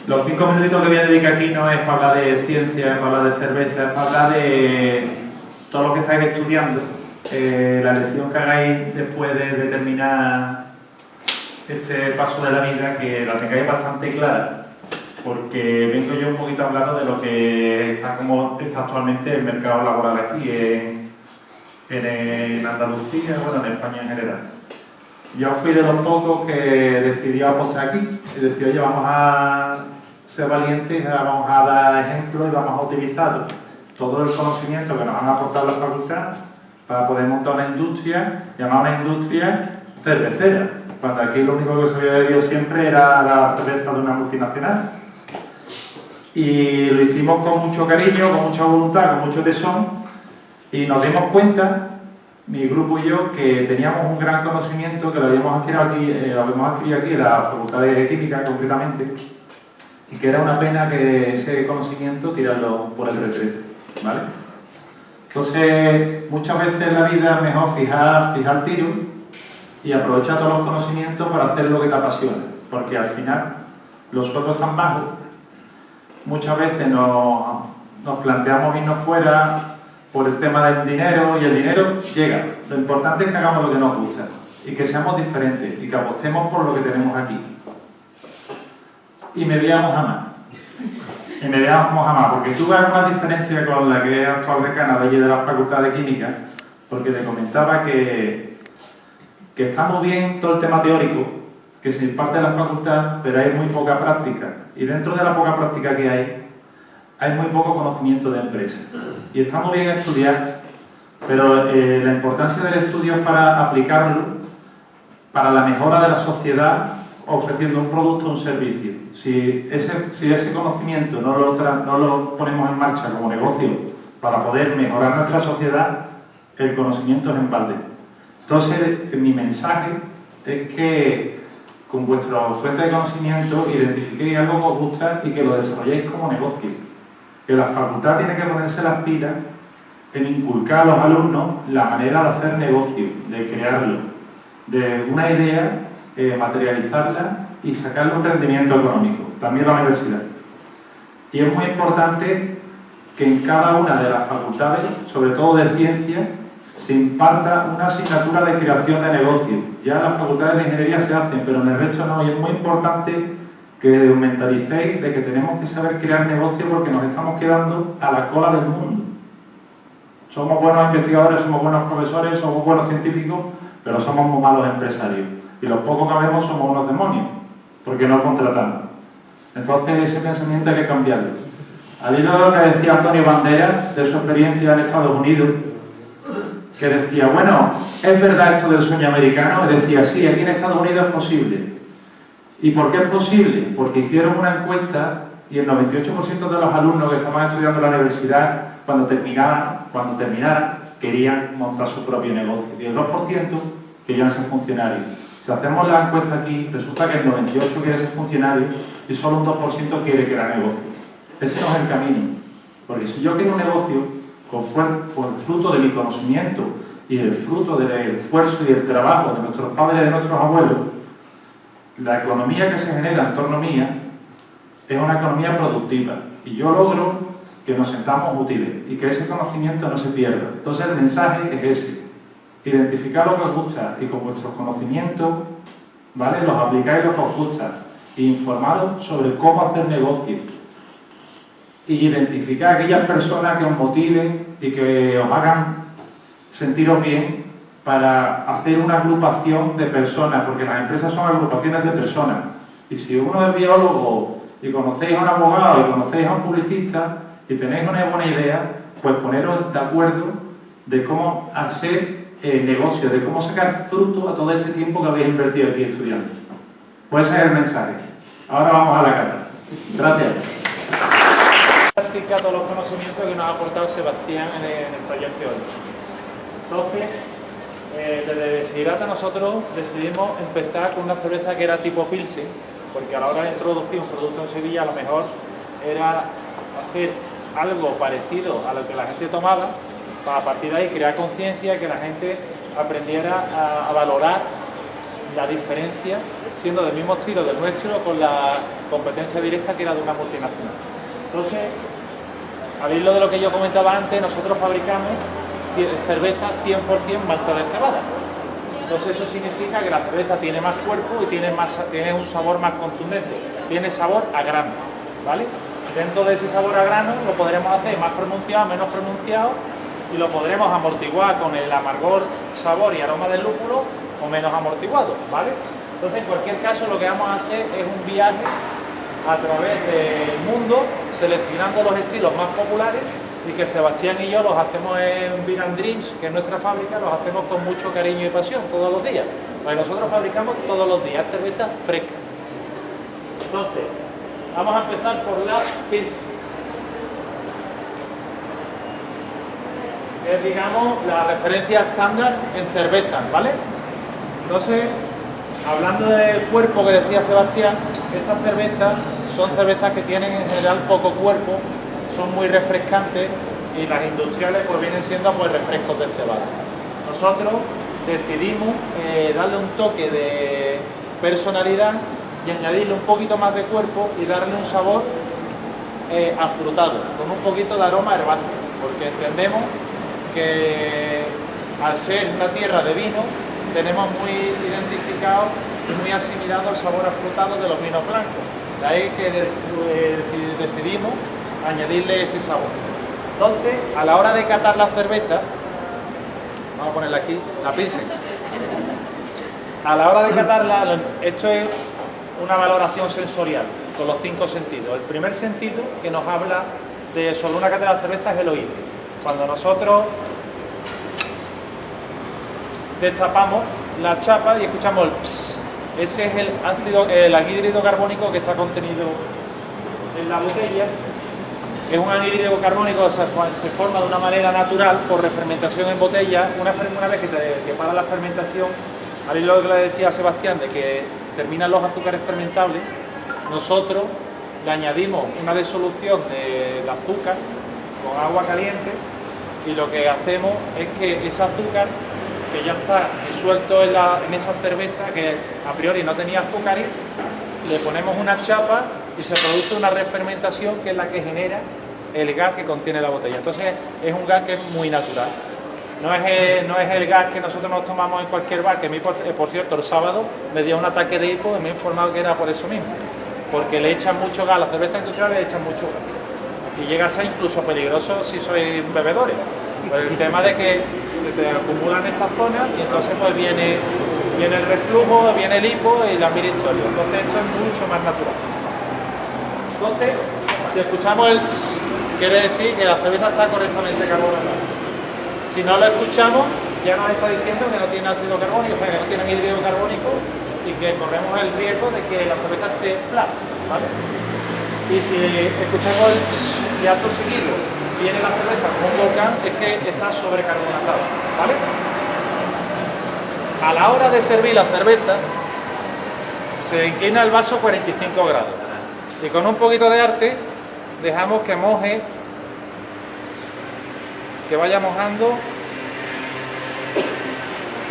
Los cinco minutitos que voy a dedicar aquí no es para hablar de ciencia, es para hablar de cerveza, es para hablar de todo lo que estáis estudiando, eh, la lección que hagáis después de, terminar este paso de la vida, que la tengáis bastante clara, porque vengo yo un poquito hablando de lo que está como está actualmente el mercado laboral aquí en, en, Andalucía, bueno, en España en general. Yo fui de los pocos que decidió apostar aquí y decidió, oye, vamos a ser valientes, vamos a dar ejemplos y vamos a utilizar todo el conocimiento que nos han aportado la facultad para poder montar una industria, llamada una industria cervecera. Cuando aquí lo único que se había bebido siempre era la cerveza de una multinacional. Y lo hicimos con mucho cariño, con mucha voluntad, con mucho tesón, y nos dimos cuenta, mi grupo y yo, que teníamos un gran conocimiento que lo habíamos adquirido aquí, eh, lo habíamos adquirido aquí en la Facultad de Química concretamente, y que era una pena que ese conocimiento tirarlo por el retrete, ¿vale? Entonces, muchas veces en la vida es mejor fijar, fijar tiro y aprovechar todos los conocimientos para hacer lo que te apasiona, porque al final los sueldos están bajos, muchas veces nos, nos planteamos irnos fuera por el tema del dinero y el dinero llega. Lo importante es que hagamos lo que nos gusta. y que seamos diferentes y que apostemos por lo que tenemos aquí. Y me veamos a más. Y me veamos a más, porque tuve alguna diferencia con la que es actual decana de allí de la Facultad de Química, porque le comentaba que, que está muy bien todo el tema teórico, que se imparte en la facultad, pero hay muy poca práctica. Y dentro de la poca práctica que hay, hay muy poco conocimiento de empresa. Y está muy bien estudiar, pero eh, la importancia del estudio es para aplicarlo para la mejora de la sociedad ofreciendo un producto o un servicio. Si ese, si ese conocimiento no lo, no lo ponemos en marcha como negocio para poder mejorar nuestra sociedad, el conocimiento es en balde. Entonces, mi mensaje es que con vuestra fuente de conocimiento identifiquéis algo que os gusta y que lo desarrolléis como negocio. Que la facultad tiene que ponerse las pilas en inculcar a los alumnos la manera de hacer negocio, de crearlo, de una idea, eh, materializarla y sacarle un rendimiento económico, también la universidad. Y es muy importante que en cada una de las facultades, sobre todo de ciencia, se imparta una asignatura de creación de negocio. Ya las facultades de ingeniería se hacen, pero en el resto no, y es muy importante que mentalicéis de que tenemos que saber crear negocio porque nos estamos quedando a la cola del mundo. Somos buenos investigadores, somos buenos profesores, somos buenos científicos, pero somos muy malos empresarios. Y los pocos que vemos somos unos demonios, porque no contratamos. Entonces ese pensamiento hay que cambiarlo. Al hilo de lo que decía Antonio Banderas, de su experiencia en Estados Unidos, que decía, bueno, ¿es verdad esto del sueño americano? Y decía, sí, aquí en Estados Unidos es posible. ¿Y por qué es posible? Porque hicieron una encuesta y el 98% de los alumnos que estaban estudiando en la universidad, cuando terminaban, cuando terminaran, querían montar su propio negocio. Y el 2% querían ser funcionarios. Si hacemos la encuesta aquí, resulta que el 98% quiere ser funcionario y solo un 2% quiere crear negocio. Ese no es el camino. Porque si yo quiero un negocio con, el fruto de mi conocimiento y el fruto del esfuerzo y del trabajo de nuestros padres y de nuestros abuelos, la economía que se genera en torno mía es una economía productiva. Y yo logro que nos sentamos útiles y que ese conocimiento no se pierda. Entonces el mensaje es ese. Identificar lo que os gusta y con vuestros conocimientos, ¿vale? Los aplicáis lo que os gusta. E informaros sobre cómo hacer negocio. Y identificar aquellas personas que os motiven y que os hagan sentiros bien para hacer una agrupación de personas, porque las empresas son agrupaciones de personas. Y si uno es biólogo y conocéis a un abogado y conocéis a un publicista, si tenéis una buena idea, pues poneros de acuerdo de cómo hacer el negocio, de cómo sacar fruto a todo este tiempo que habéis invertido aquí estudiando. Pues ese es el mensaje. Ahora vamos a la carta. Gracias. Practica todos los conocimientos que nos ha aportado Sebastián en el, proyecto hoy. Entonces, eh, desde Desiderata nosotros decidimos empezar con una cerveza que era tipo Pilsen, porque a la hora de introducir un producto en Sevilla a lo mejor era hacer algo parecido a lo que la gente tomaba, a partir de ahí crear conciencia que la gente aprendiera a, valorar la diferencia, siendo del mismo estilo del nuestro, con la competencia directa que era de una multinacional. Entonces, al hilo de lo que yo comentaba antes, nosotros fabricamos cerveza 100% malta de cebada. Entonces eso significa que la cerveza tiene más cuerpo y tiene, más, tiene un sabor más contundente, tiene sabor a grano, ¿vale? Dentro de ese sabor a grano lo podremos hacer más pronunciado, menos pronunciado y lo podremos amortiguar con el amargor, sabor y aroma del lúpulo o menos amortiguado, ¿vale? Entonces, en cualquier caso, lo que vamos a hacer es un viaje a través del mundo, seleccionando los estilos más populares y que Sebastián y yo los hacemos en Beer Dreams, que es nuestra fábrica, los hacemos con mucho cariño y pasión todos los días. Porque nosotros fabricamos todos los días cerveza fresca. Entonces, Vamos a empezar por la pizza. Es, digamos, la referencia estándar en cerveza, ¿vale? Entonces, hablando del cuerpo que decía Sebastián, estas cervezas son cervezas que tienen en general poco cuerpo, son muy refrescantes y las industriales pues vienen siendo pues refrescos de cebada. Nosotros decidimos eh, darle un toque de personalidad y añadirle un poquito más de cuerpo y darle un sabor eh, afrutado, con un poquito de aroma herbáceo, porque entendemos que al ser una tierra de vino, tenemos muy identificado y muy asimilado el sabor afrutado de los vinos blancos. De ahí que eh, decidimos añadirle este sabor. Entonces, a la hora de catar la cerveza, vamos a ponerla aquí, la pilsen. A la hora de catarla, esto es una valoración sensorial, con los cinco sentidos. El primer sentido que nos habla de sobre una cata de cerveza es el oído. Cuando nosotros destapamos la chapa y escuchamos el ps, ese es el ácido, el anhídrido carbónico que está contenido en la botella es un anhídrido carbónico se, se forma de una manera natural por refermentación en botella. Una, vez que, te, para la fermentación, al lo que le decía a Sebastián, de que terminan los azúcares fermentables, nosotros le añadimos una disolución del azúcar con agua caliente y lo que hacemos es que ese azúcar que ya está disuelto en, esa cerveza que a priori no tenía azúcar, le ponemos una chapa y se produce una refermentación que es la que genera el gas que contiene la botella. Entonces es un gas que es muy natural. No es, el, no es el gas que nosotros nos tomamos en cualquier bar, que a mí, por, eh, cierto, el sábado me dio un ataque de hipo y me he informado que era por eso mismo. Porque le echan mucho gas, a la cerveza industrial le echan mucho gas. Y llega a ser incluso peligroso si sois bebedores. Por el tema de que se te acumulan estas zonas y entonces pues viene, viene el reflujo, viene el hipo y la mil historia. Entonces esto es mucho más natural. Entonces, si escuchamos el quiere decir que la cerveza está correctamente carbonatada. Si no lo escuchamos, ya nos está diciendo que no tiene ácido carbónico, o sea, que no tiene hidrógeno carbónico y que corremos el riesgo de que la cerveza esté plana, ¿vale? Y si escuchamos el acto seguido viene la cerveza como un volcán, es que está sobrecarbonatada, ¿vale? A la hora de servir la cerveza, se inclina el vaso 45 grados y con un poquito de arte dejamos que moje, que vaya mojando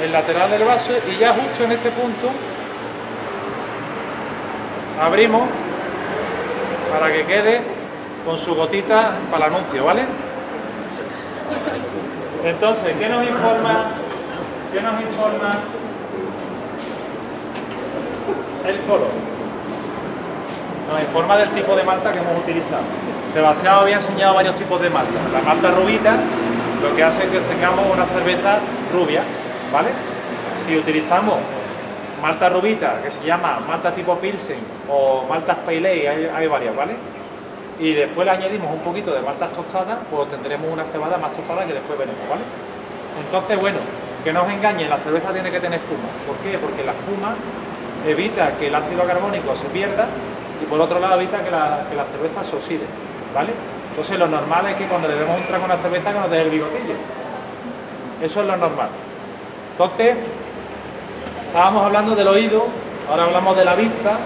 el lateral del vaso y ya justo en este punto abrimos para que quede con su gotita para el anuncio, ¿vale? Entonces, ¿qué nos informa? ¿Qué nos informa el color? nos informa del tipo de malta que hemos utilizado. Sebastián había enseñado varios tipos de malta. La malta rubita lo que hace es que tengamos una cerveza rubia, ¿vale? Si utilizamos malta rubita, que se llama malta tipo Pilsen o maltas Pale hay, varias, ¿vale? Y después le añadimos un poquito de maltas tostadas, pues tendremos una cebada más tostada que después veremos, ¿vale? Entonces, bueno, que no os engañen, la cerveza tiene que tener espuma. ¿Por qué? Porque la espuma evita que el ácido carbónico se pierda y por otro lado evita que la, que la cerveza se oxide, ¿vale? Entonces lo normal es que cuando le demos un trago a una cerveza que nos dé el bigotillo. Eso es lo normal. Entonces, estábamos hablando del oído, ahora hablamos de la vista,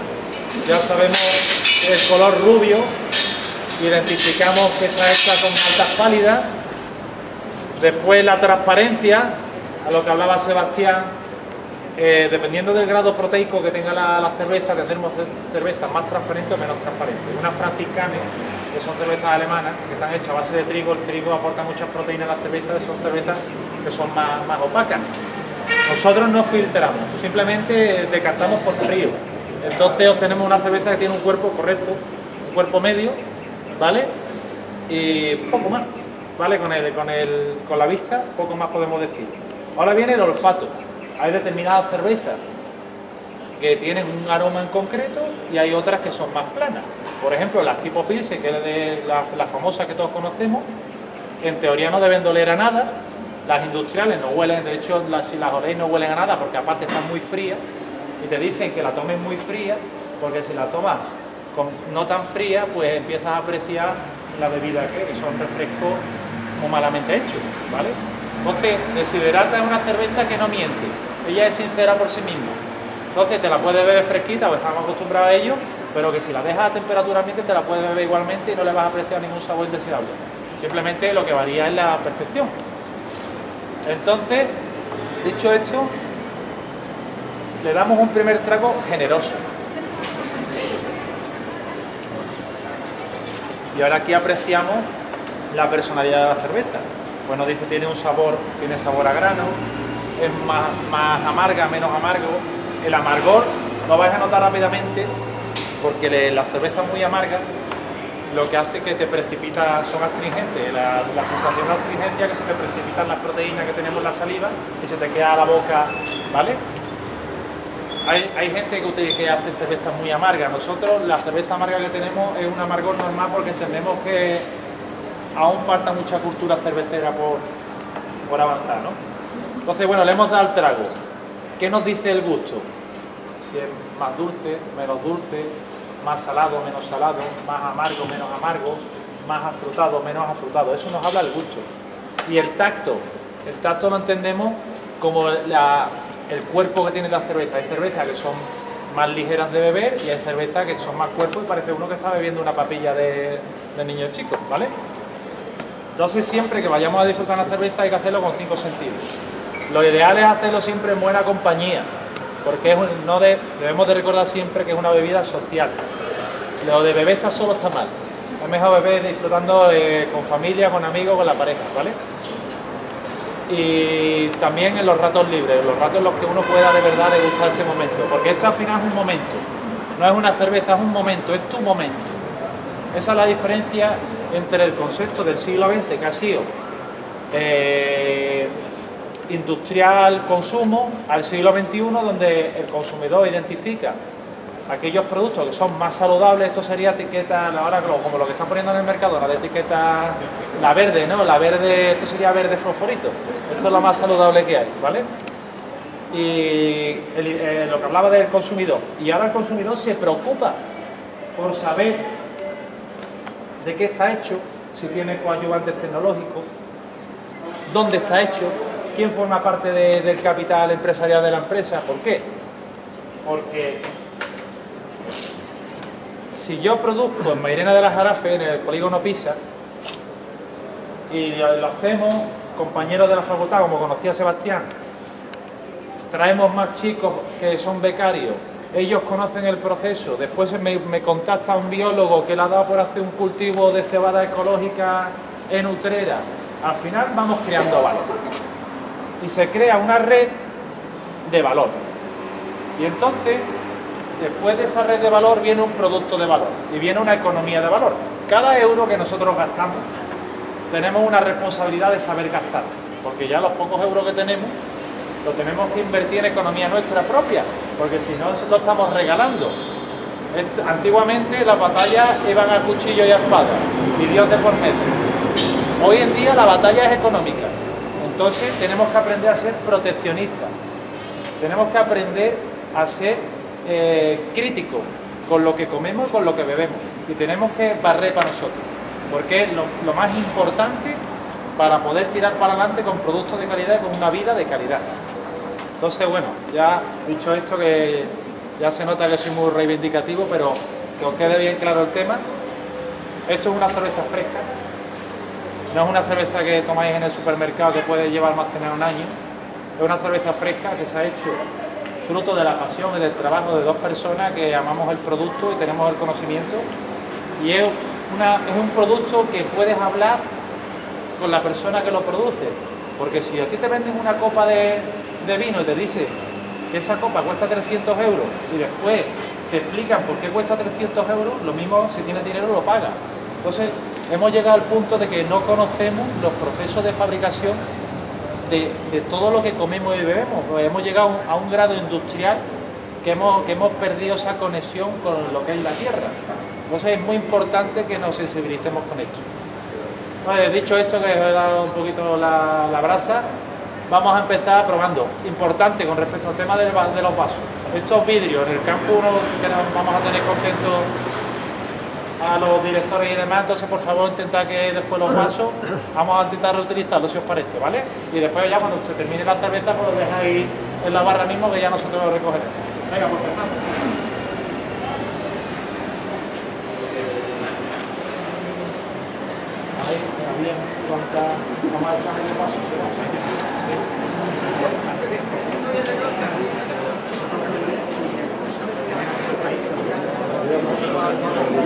ya sabemos el color rubio, identificamos que está hecha con maltas pálidas, después la transparencia, a lo que hablaba Sebastián, dependiendo del grado proteico que tenga la, cerveza, tendremos cervezas más transparentes o menos transparentes. Unas franciscanes, que son cervezas alemanas, que están hechas a base de trigo, el trigo aporta muchas proteínas a la cerveza, son cervezas que son más opacas. Nosotros no filtramos, simplemente decantamos por frío. Entonces obtenemos una cerveza que tiene un cuerpo correcto, un cuerpo medio, ¿vale? Y poco más, ¿vale? Con, el, con, el, con la vista, poco más podemos decir. Ahora viene el olfato hay determinadas cervezas que tienen un aroma en concreto y hay otras que son más planas. Por ejemplo, las tipo Pilsen, que es de la, famosa que todos conocemos, en teoría no deben doler a nada. Las industriales no huelen, de hecho, si las oléis no huelen a nada porque aparte están muy frías y te dicen que la tomes muy fría porque si la tomas no tan fría, pues empiezas a apreciar la bebida que, son refrescos muy malamente hechos, ¿vale? Entonces, Desiderata es una cerveza que no miente, ella es sincera por sí misma. Entonces, te la puedes beber fresquita, o estamos acostumbrados a ello, pero que si la dejas a temperatura ambiente te la puedes beber igualmente y no le vas a apreciar ningún sabor indeseable. Simplemente lo que varía es la percepción. Entonces, dicho esto, le damos un primer trago generoso. Y ahora aquí apreciamos la personalidad de la cerveza. Bueno, dice tiene un sabor, tiene sabor a grano, es más, más amarga, menos amargo. El amargor lo vais a notar rápidamente porque la cerveza muy amarga lo que hace que te precipita, son astringentes, la, sensación de astringencia que se te precipitan las proteínas que tenemos en la saliva y se te queda la boca, ¿vale? Hay, hay gente que hace cerveza muy amarga. Nosotros la cerveza amarga que tenemos es un amargor normal porque entendemos que aún falta mucha cultura cervecera por, por avanzar, ¿no? Entonces, bueno, le hemos dado el trago. ¿Qué nos dice el gusto? Si es más dulce, menos dulce, más salado, menos salado, más amargo, menos amargo, más afrutado, menos afrutado. Eso nos habla el gusto. Y el tacto. El tacto lo entendemos como el cuerpo que tiene la cerveza. Hay cervezas que son más ligeras de beber y hay cervezas que son más cuerpo y parece uno que está bebiendo una papilla de, de niños chicos, ¿vale? Entonces siempre que vayamos a disfrutar una cerveza hay que hacerlo con cinco sentidos. Lo ideal es hacerlo siempre en buena compañía, porque es no de- debemos de recordar siempre que es una bebida social. Lo de beber está solo está mal. Es mejor beber disfrutando eh, con familia, con amigos, con la pareja, ¿vale? Y también en los ratos libres, los ratos en los que uno pueda de verdad degustar ese momento, porque esto al final es un momento, no es una cerveza, es un momento, es tu momento. Esa es la diferencia entre el concepto del siglo XX que ha sido eh, industrial consumo al siglo XXI donde el consumidor identifica aquellos productos que son más saludables, esto sería etiqueta, ahora como lo que están poniendo en el mercado, la de etiqueta, la verde, ¿no? La verde, esto sería verde fosforito, esto es lo más saludable que hay, ¿vale? Y eh, lo que hablaba del consumidor, y ahora el consumidor se preocupa por saber de qué está hecho, si tiene coadyuvantes tecnológicos, dónde está hecho, quién forma parte de- del capital empresarial de la empresa, ¿por qué? Porque si yo produzco en Mairena de las Jarafes, en el polígono Pisa, y lo hacemos, compañeros de la facultad, como conocía Sebastián, traemos más chicos que son becarios, ellos conocen el proceso, después me, me contacta un biólogo que le ha dado por hacer un cultivo de cebada ecológica en Utrera, al final vamos creando valor. Y se crea una red de valor. Y entonces, después de esa red de valor viene un producto de valor y viene una economía de valor. Cada euro que nosotros gastamos, tenemos una responsabilidad de saber gastar, porque ya los pocos euros que tenemos lo tenemos que invertir en economía nuestra propia, porque si no lo estamos regalando. Antiguamente las batallas iban a cuchillo y a espada, y Dios de por medio. Hoy en día la batalla es económica, entonces tenemos que aprender a ser proteccionistas, tenemos que aprender a ser eh, críticos con lo que comemos y con lo que bebemos, y tenemos que barrer para nosotros, porque es lo, lo más importante para poder tirar para adelante con productos de calidad y con una vida de calidad. Entonces, bueno, ya dicho esto, que ya se nota que soy muy reivindicativo, pero que os quede bien claro el tema. Esto es una cerveza fresca, no es una cerveza que tomáis en el supermercado que puede llevar almacenada un año, es una cerveza fresca que se ha hecho fruto de la pasión y del trabajo de dos personas que amamos el producto y tenemos el conocimiento. Y es, un producto que puedes hablar con la persona que lo produce. Porque si a ti te venden una copa de, de vino y te dice que esa copa cuesta 300 euros y después te explican por qué cuesta 300 euros, lo mismo si tienes dinero lo paga. Entonces hemos llegado al punto de que no conocemos los procesos de fabricación de, todo lo que comemos y bebemos. Pues hemos llegado a un grado industrial que hemos, que hemos perdido esa conexión con lo que es la tierra. Entonces es muy importante que nos sensibilicemos con esto. Dicho esto, que os he dado un poquito la, brasa, vamos a empezar probando. Importante con respecto al tema de los vasos. Estos vidrios, en el campo uno tenemos- vamos a tener contentos a los directores y demás, entonces por favor intentad que después los vasos, vamos a intentar reutilizarlos si os parece, ¿vale? Y después ya cuando se termine la cerveza, pues lo dejáis en la barra mismo que ya nosotros lo recogeremos. Venga, pues empezamos. Mira, bien, vamos a echarle el.